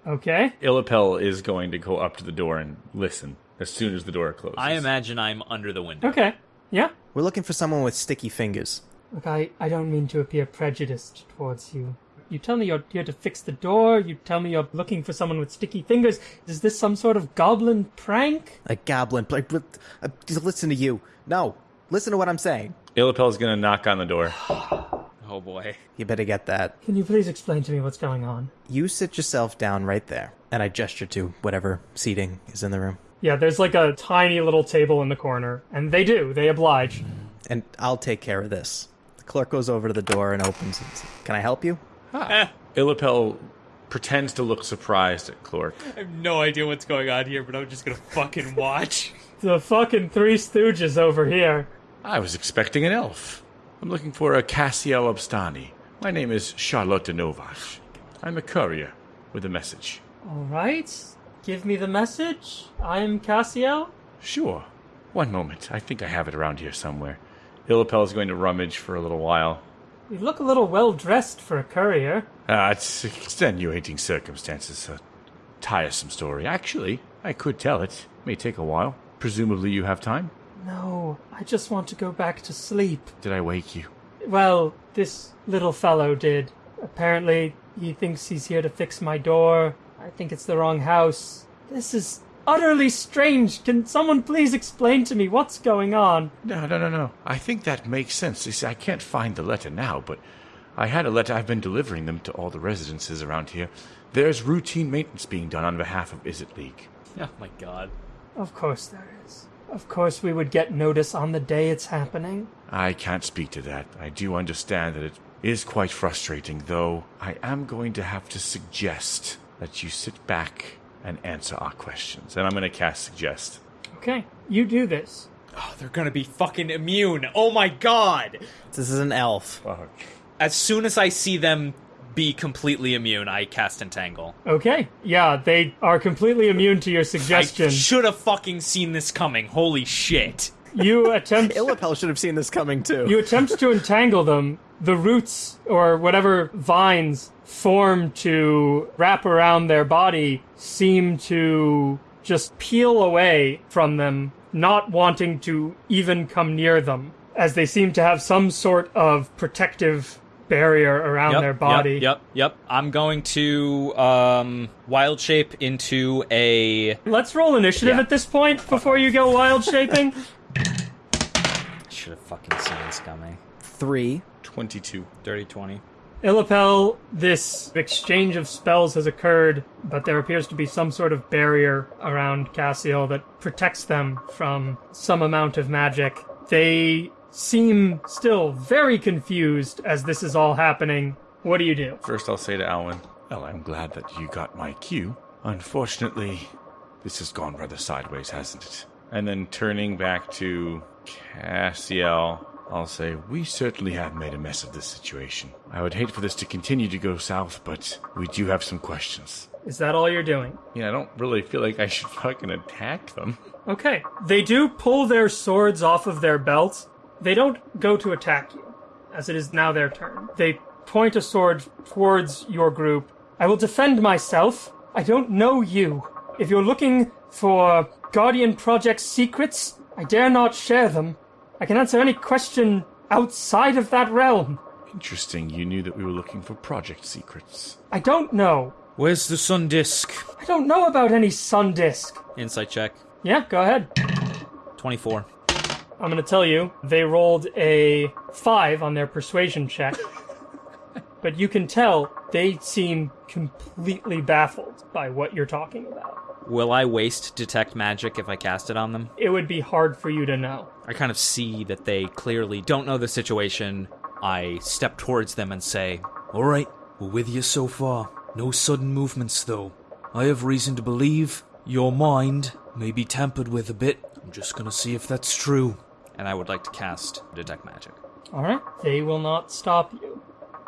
Okay. Illipel is going to go up to the door and listen as soon as the door closes. I imagine I'm under the window. Okay. Yeah. We're looking for someone with sticky fingers. Look, I, I don't mean to appear prejudiced towards you. You tell me you're here to fix the door. You tell me you're looking for someone with sticky fingers. Is this some sort of goblin prank? A goblin. Like, but- uh, just listen to you. No, listen to what I'm saying. Illipel is going to knock on the door. Oh boy. You better get that. Can you please explain to me what's going on? You sit yourself down right there. And I gesture to whatever seating is in the room. Yeah, there's like a tiny little table in the corner, and they do. They oblige. And I'll take care of this. The Clork goes over to the door and opens it. Can I help you? Eh. Illipel pretends to look surprised at Clork. I have no idea what's going on here, but I'm just gonna fucking watch. The fucking Three Stooges over here. I was expecting an elf. I'm looking for a Cassiel Obstani. My name is Charlotte Novach. I'm a courier with a message. All right. Give me the message. I'm Cassiel. Sure. One moment. I think I have it around here somewhere. Illipel is going to rummage for a little while. You look a little well dressed for a courier. Ah, it's extenuating circumstances. A tiresome story. Actually, I could tell it. May take a while. Presumably you have time. No, I just want to go back to sleep. Did I wake you? Well, this little fellow did. Apparently, he thinks he's here to fix my door. I think it's the wrong house. This is utterly strange. Can someone please explain to me what's going on? No, no, no, no. I think that makes sense. You see, I can't find the letter now, but I had a letter. I've been delivering them to all the residences around here. There's routine maintenance being done on behalf of Izzet League. Oh my god. Of course there is. Of course we would get notice on the day it's happening. I can't speak to that. I do understand that it is quite frustrating, though I am going to have to suggest that you sit back and answer our questions. And I'm going to cast Suggest. Okay, you do this. Oh, they're gonna be fucking immune. Oh my god. This is an elf. Fuck. As soon as I see them be completely immune, I cast Entangle. Okay, yeah, they are completely immune to your I suggestion. should have fucking seen this coming. Holy shit. You attempt Illipel should have seen this coming too. you attempt to entangle them. The roots or whatever vines form to wrap around their body seem to just peel away from them, not wanting to even come near them, as they seem to have some sort of protective barrier around Yep, their body. Yep, yep, yep. I'm going to um wild shape into a Let's roll initiative Yeah. at this point before you go wild shaping. should have fucking seen this coming. Three. 22. Dirty 20. Illipel, this exchange of spells has occurred, but there appears to be some sort of barrier around Cassiel that protects them from some amount of magic. They seem still very confused as this is all happening. What do you do? First, I'll say to Alwyn, Well, I'm glad that you got my cue. Unfortunately, this has gone rather sideways, hasn't it? And then turning back to Cassiel, I'll say, we certainly have made a mess of this situation. I would hate for this to continue to go south, but we do have some questions. Is that all you're doing? yeah, I don't really feel like I should fucking attack them. Okay. They do pull their swords off of their belts. They don't go to attack you, as it is now their turn. They point a sword towards your group. I will defend myself. I don't know you. If you're looking for Guardian Project secrets, I dare not share them. I can answer any question outside of that realm. Interesting, you knew that we were looking for project secrets. I don't know. Where's the sun disk? I don't know about any sun disk. Insight check. Yeah, go ahead. 24. I'm going to tell you, they rolled a 5 on their persuasion check. but you can tell they seem completely baffled by what you're talking about. Will I waste detect magic if I cast it on them? It would be hard for you to know. I kind of see that they clearly don't know the situation. I step towards them and say, All right, we're with you so far. No sudden movements, though. I have reason to believe your mind may be tampered with a bit. I'm just gonna see if that's true. and I would like to cast detect magic. All right. They will not stop you.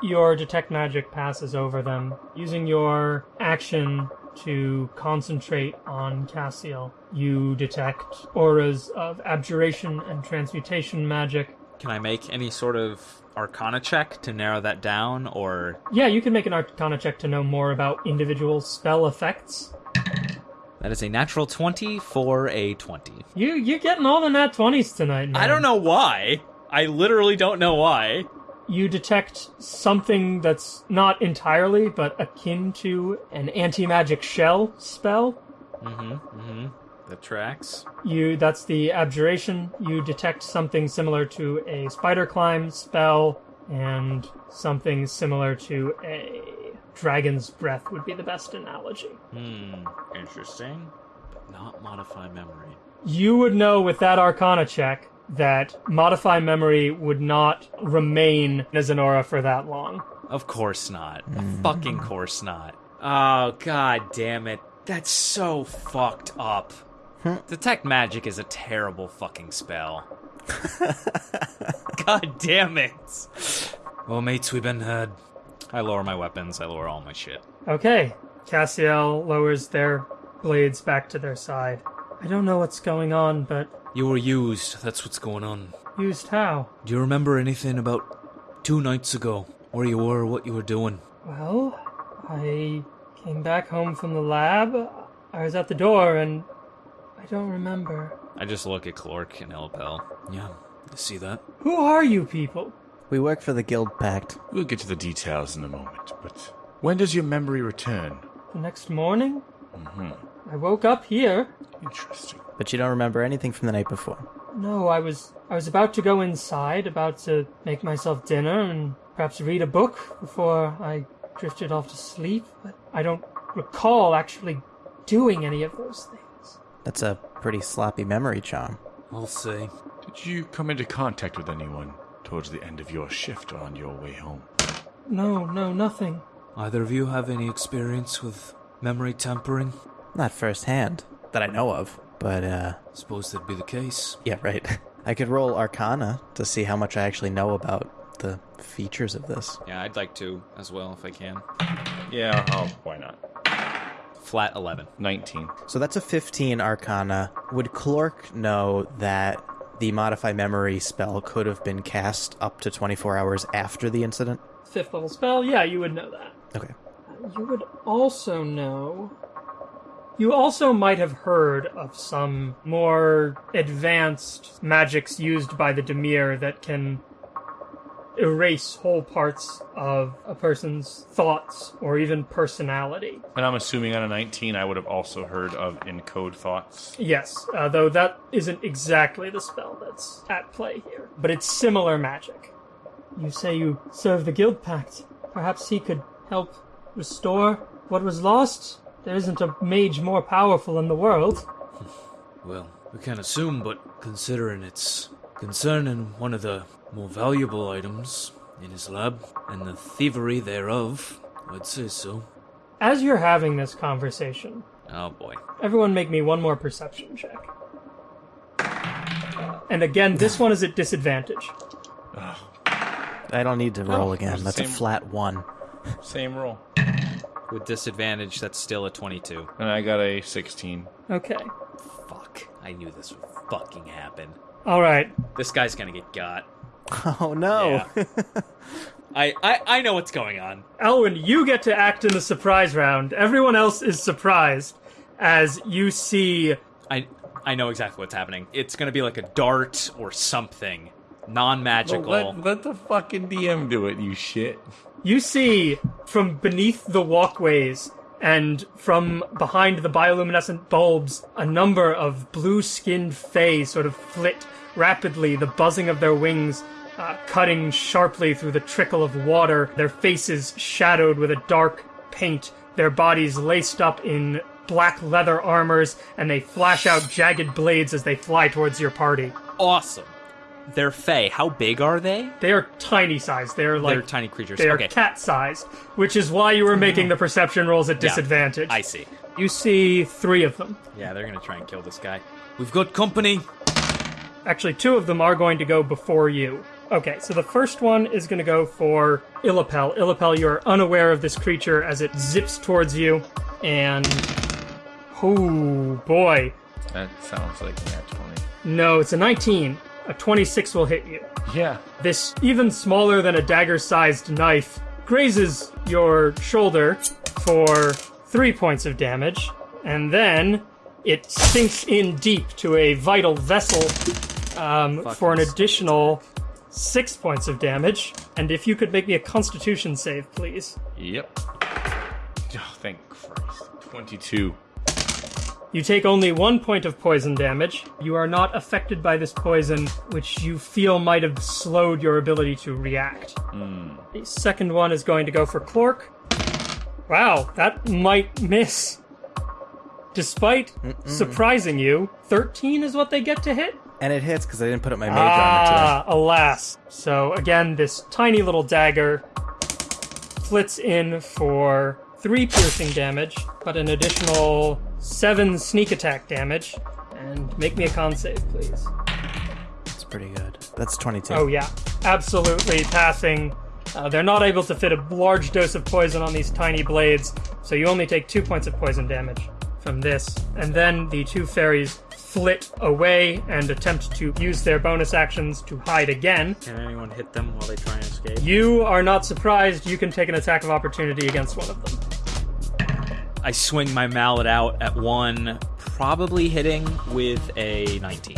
Your detect magic passes over them. Using your action to concentrate on Cassiel, you detect auras of abjuration and transmutation magic. Can I make any sort of arcana check to narrow that down, or Yeah, you can make an arcana check to know more about individual spell effects. that is a natural 20 for a 20? You you're getting all the nat 20s tonight, man. I don't know why. I literally don't know why. You detect something that's not entirely but akin to an anti-magic shell spell Mm-hmm. Mm-hmm. That tracks. you that's the abjuration you detect something similar to a spider climb spell and something similar to a dragon's breath would be the best analogy Hmm. Interesting. But not modify memory. you would know with that arcana check that modify memory would not remain as an aura for that long Of course not. Fucking course not. Oh god damn it. That's so fucked up. Hmm. Detect magic is a terrible fucking spell. god damn it. Well, mates, we've been had. I lower my weapons, I lower all my shit. Okay. Cassiel lowers their blades back to their side. I don't know what's going on, but You were used. That's what's going on. used how? Do you remember anything about two nights ago? Where you were, what you were doing? Well, I came back home from the lab. I was at the door and I don't remember. I just look at Clork and Illipel. Yeah, I see that. Who are you people? We work for the Guild Pact. We'll get to the details in a moment, but when does your memory return? The next morning? Mm-hmm. I woke up here. Interesting. But you don't remember anything from the night before. No, I was I was about to go inside, about to make myself dinner and perhaps read a book before I drifted off to sleep, but I don't recall actually doing any of those things. That's a pretty sloppy memory charm. I'll say. Did you come into contact with anyone towards the end of your shift or on your way home? No, no, nothing. Either of you have any experience with memory tampering? Not firsthand, that I know of. But, uh, Suppose that'd be the case. yeah, right. I could roll Arcana to see how much I actually know about the features of this. Yeah, I'd like to as well if I can. Yeah, oh, why not? Flat 11. 19. So that's a 15 Arcana. Would Clork know that the Modify Memory spell could have been cast up to 24 hours after the incident? Fifth level spell? Yeah, you would know that. Okay. You would also know. You also might have heard of some more advanced magics used by the Dimir that can erase whole parts of a person's thoughts or even personality. And I'm assuming on a 19, I would have also heard of encode thoughts. Yes, uh, though that isn't exactly the spell that's at play here, but it's similar magic. You say you serve the Guild Pact. Perhaps he could help restore what was lost? There isn't a mage more powerful in the world. Well, we can assume, but considering it's concerning one of the more valuable items in his lab and the thievery thereof, I'd say so. As you're having this conversation, Oh boy. everyone make me one more perception check. And again, this one is at disadvantage. I don't need to roll Oh, again. That's a same- flat one. Same roll. With disadvantage, that's still a 22. And I got a 16. Okay. Fuck. I knew this would fucking happen. All right. This guy's gonna get got. Oh no! Yeah. I, I I know what's going on. Alwyn, you get to act in the surprise round. Everyone else is surprised as you see I I know exactly what's happening. It's gonna be like a dart or something. Non-magical. Let, let the fucking DM do it, you shit. You see from beneath the walkways and from behind the bioluminescent bulbs a number of blue skinned Fae sort of flit rapidly, the buzzing of their wings uh, cutting sharply through the trickle of water, their faces shadowed with a dark paint, their bodies laced up in black leather armors, and they flash out jagged blades as they fly towards your party. awesome. They're Fey. How big are they? They are tiny sized. They're like They're tiny creatures. They are okay. cat sized, which is why you were making the perception rolls at Yeah, disadvantage. I see. You see three of them. Yeah, they're gonna try and kill this guy. We've got company. Actually, two of them are going to go before you. Okay, so the first one is going to go for Illipel. Illipel, you are unaware of this creature as it zips towards you, and. Oh boy. That sounds like nat 20. No, it's a 19. A 26 will hit you. Yeah. This even smaller than a dagger sized knife grazes your shoulder for three points of damage, and then it sinks in deep to a vital vessel um, for an additional six points of damage. And if you could make me a constitution save, please. Yep. Oh, thank Christ. 22. You take only one point of poison damage. You are not affected by this poison, which you feel might have slowed your ability to react. The second one is going to go for Clork. Wow, that might miss. Despite surprising you, 13 is what they get to hit? and it hits because I didn't put up my mage armor today. Ah, alas. So again, this tiny little dagger flits in for three piercing damage, but an additional seven sneak attack damage. And make me a con save, please. That's pretty good. That's 22. Oh yeah, absolutely passing. Uh, they're not able to fit a large dose of poison on these tiny blades, so you only take two points of poison damage from this. And then the two fairies flit away and attempt to use their bonus actions to hide again. Can anyone hit them while they try and escape? You are not surprised. You can take an attack of opportunity against one of them. I swing my mallet out at one, probably hitting with a 19.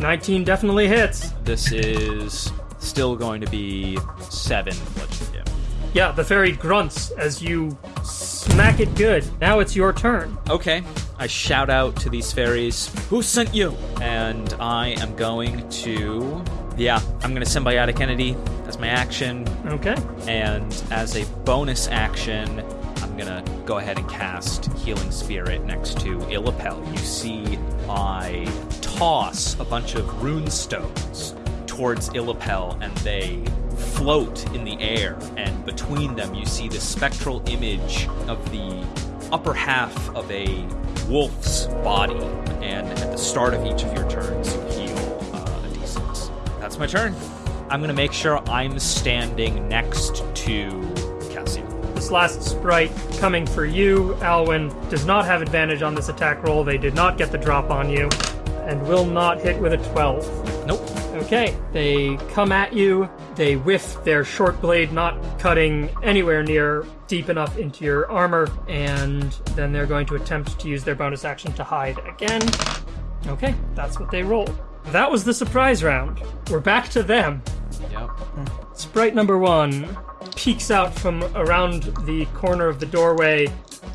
19 definitely hits. This is still going to be seven bludgeoning damage. Yeah, the fairy grunts as you smack it good. Now it's your turn. Okay. I shout out to these fairies, Who sent you? And I am going to. Yeah, I'm going to symbiotic entity as my action. Okay. And as a bonus action, I'm going to go ahead and cast Healing Spirit next to Illipel. You see, I toss a bunch of rune stones towards Illipel, and they float in the air. And between them, you see the spectral image of the upper half of a wolf's body. And at the start of each of your turns, you heal uh, a d6. That's my turn. I'm going to make sure I'm standing next to Cassiel. This last sprite coming for you, Alwyn, does not have advantage on this attack roll. They did not get the drop on you and will not hit with a 12. Nope. Okay, they come at you. They whiff their short blade, not cutting anywhere near deep enough into your armor, and then they're going to attempt to use their bonus action to hide again. Okay, that's what they rolled. That was the surprise round. We're back to them. Yep. Hmm. Sprite number one peeks out from around the corner of the doorway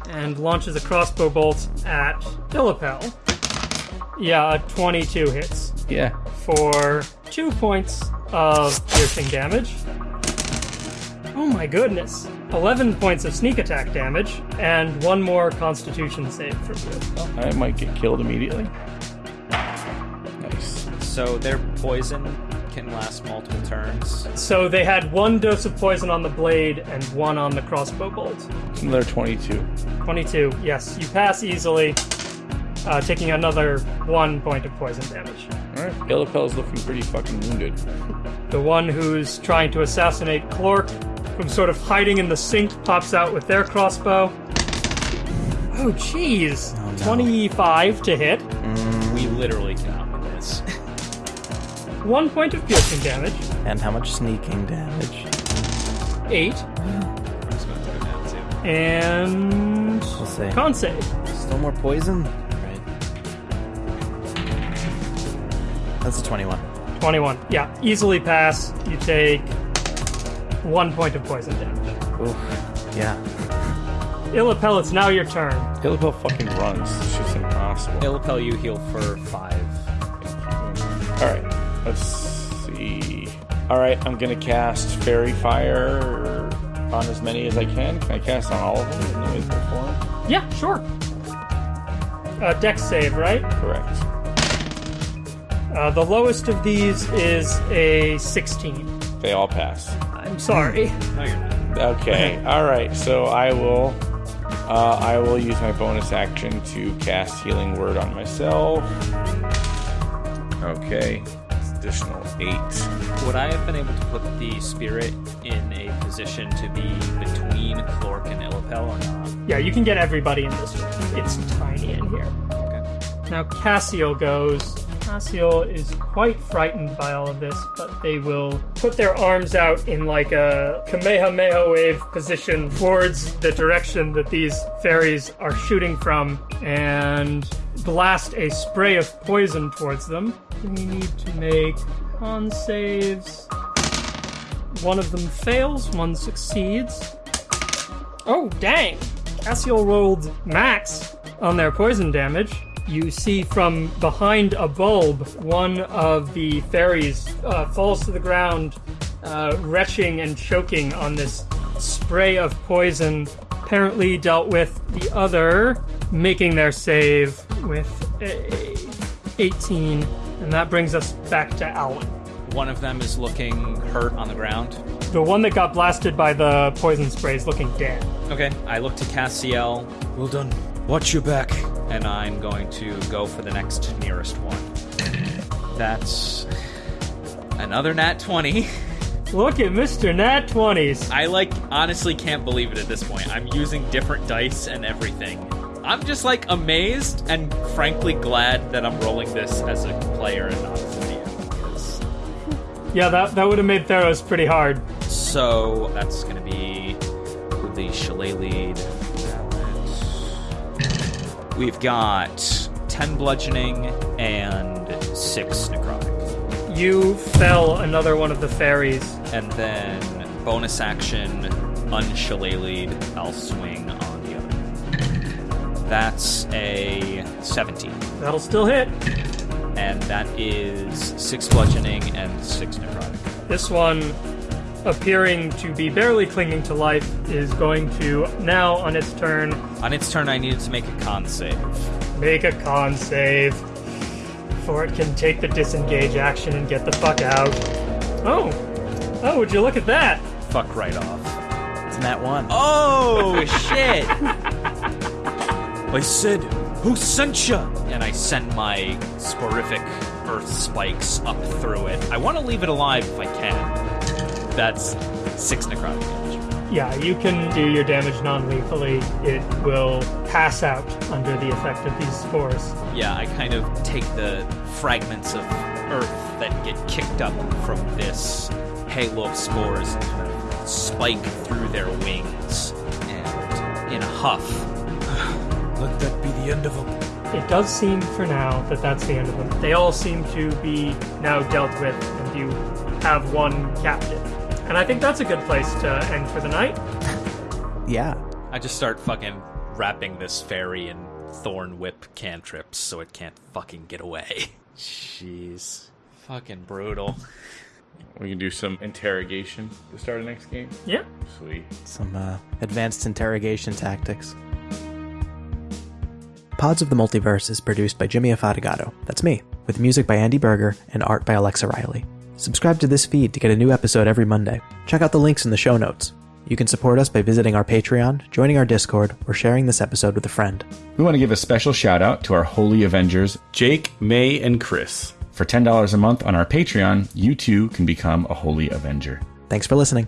and launches a crossbow bolt at Philippel. Yeah, a 22 hits Yeah. for two points of piercing damage. Oh my goodness. 11 points of sneak attack damage, and one more constitution save for you. I might get killed immediately. Nice. So they're poison can last multiple turns. So they had one dose of poison on the blade and one on the crossbow bolt. Another 22. 22. Yes, you pass easily, uh, taking another one point of poison damage. Alright, Illipel's looking pretty fucking wounded. The one who's trying to assassinate Clork, from sort of hiding in the sink, pops out with their crossbow. Oh, jeez. 25 to hit. We literally cannot win this. One point of piercing damage. And how much sneaking damage? Eight. I'm just going to go down too. And. We'll see. Con save. Still more poison? Right. That's a 21. 21. Yeah, easily pass. You take one point of poison damage. Oof. Yeah. Illipel, it's now your turn. Illipel fucking runs. It's just impossible. Illipel, you heal for five. Alright, let's see. Alright, I'm gonna cast Faerie Fire on as many as I can. Can I cast on all of them in the way before? Yeah, sure. Uh, dex save, right? Correct. Uh, the lowest of these is a 16. They all pass. I'm sorry. No, you're not. Okay, alright, so I will uh, I will use my bonus action to cast Healing Word on myself. Okay. Additional eight. Would I have been able to put the spirit in a position to be between Clork and Illipel or not? Yeah, you can get everybody in this room. It's tiny in here. Okay. Now Cassiel goes. Cassiel is quite frightened by all of this, but they will put their arms out in like a Kamehameha wave position towards the direction that these fairies are shooting from and blast a spray of poison towards them. We need to make con saves. One of them fails, one succeeds. Oh, dang! Cassiel rolled max on their poison damage. You see from behind a bulb, one of the fairies uh, falls to the ground, uh, retching and choking on this spray of poison. Apparently dealt with the other, making their save with a 18. And that brings us back to Alwyn. One of them is looking hurt on the ground. The one that got blasted by the poison spray is looking dead. Okay, I look to Cassiel, Well done. Watch your back. and I'm going to go for the next nearest one. That's another nat 20. Look at Mr. Nat 20s. I like honestly can't believe it at this point. I'm using different dice and everything. I'm just like amazed and frankly glad that I'm rolling this as a player and not as a DM. Yeah, that, that would have made Theros pretty hard. So that's gonna be the shillelagh. Lead. We've got 10 bludgeoning and 6 necrotic. You fell another one of the fairies. And then bonus action, unshillelagh'd, I'll swing on the other. That's a 17. That'll still hit. And that is 6 bludgeoning and 6 necrotic. This one, appearing to be barely clinging to life, is going to now, on its turn, On its turn, I needed to make a con save. make a con save. Before it can take the disengage action and get the fuck out. Oh! Oh, would you look at that? Fuck right off. It's Nat 1. Oh, shit! I said, who sent ya? and I send my sporific earth spikes up through it. I want to leave it alive if I can. That's six necrotic damage. Yeah, you can do your damage non lethally. It will pass out under the effect of these spores. Yeah, I kind of take the fragments of earth that get kicked up from this halo of spores and spike through their wings. And in a huff, Let that be the end of them. It does seem for now that that's the end of them. They all seem to be now dealt with, and you have one captive. And I think that's a good place to end for the night. Yeah. I just start fucking wrapping this fairy in thorn whip cantrips so it can't fucking get away. Jeez. Fucking brutal. We can do some interrogation to start a next game. Yeah. Sweet. Some uh, advanced interrogation tactics. Pods of the Multiverse is produced by Jimmy Afatigato. That's me, with music by Andy Berger and art by Alexa Riley. Subscribe to this feed to get a new episode every Monday. Check out the links in the show notes. You can support us by visiting our Patreon, joining our Discord, or sharing this episode with a friend. We want to give a special shout out to our Holy Avengers. Jake, May, and Chris. For $10 a month on our Patreon, you too can become a Holy Avenger. Thanks for listening.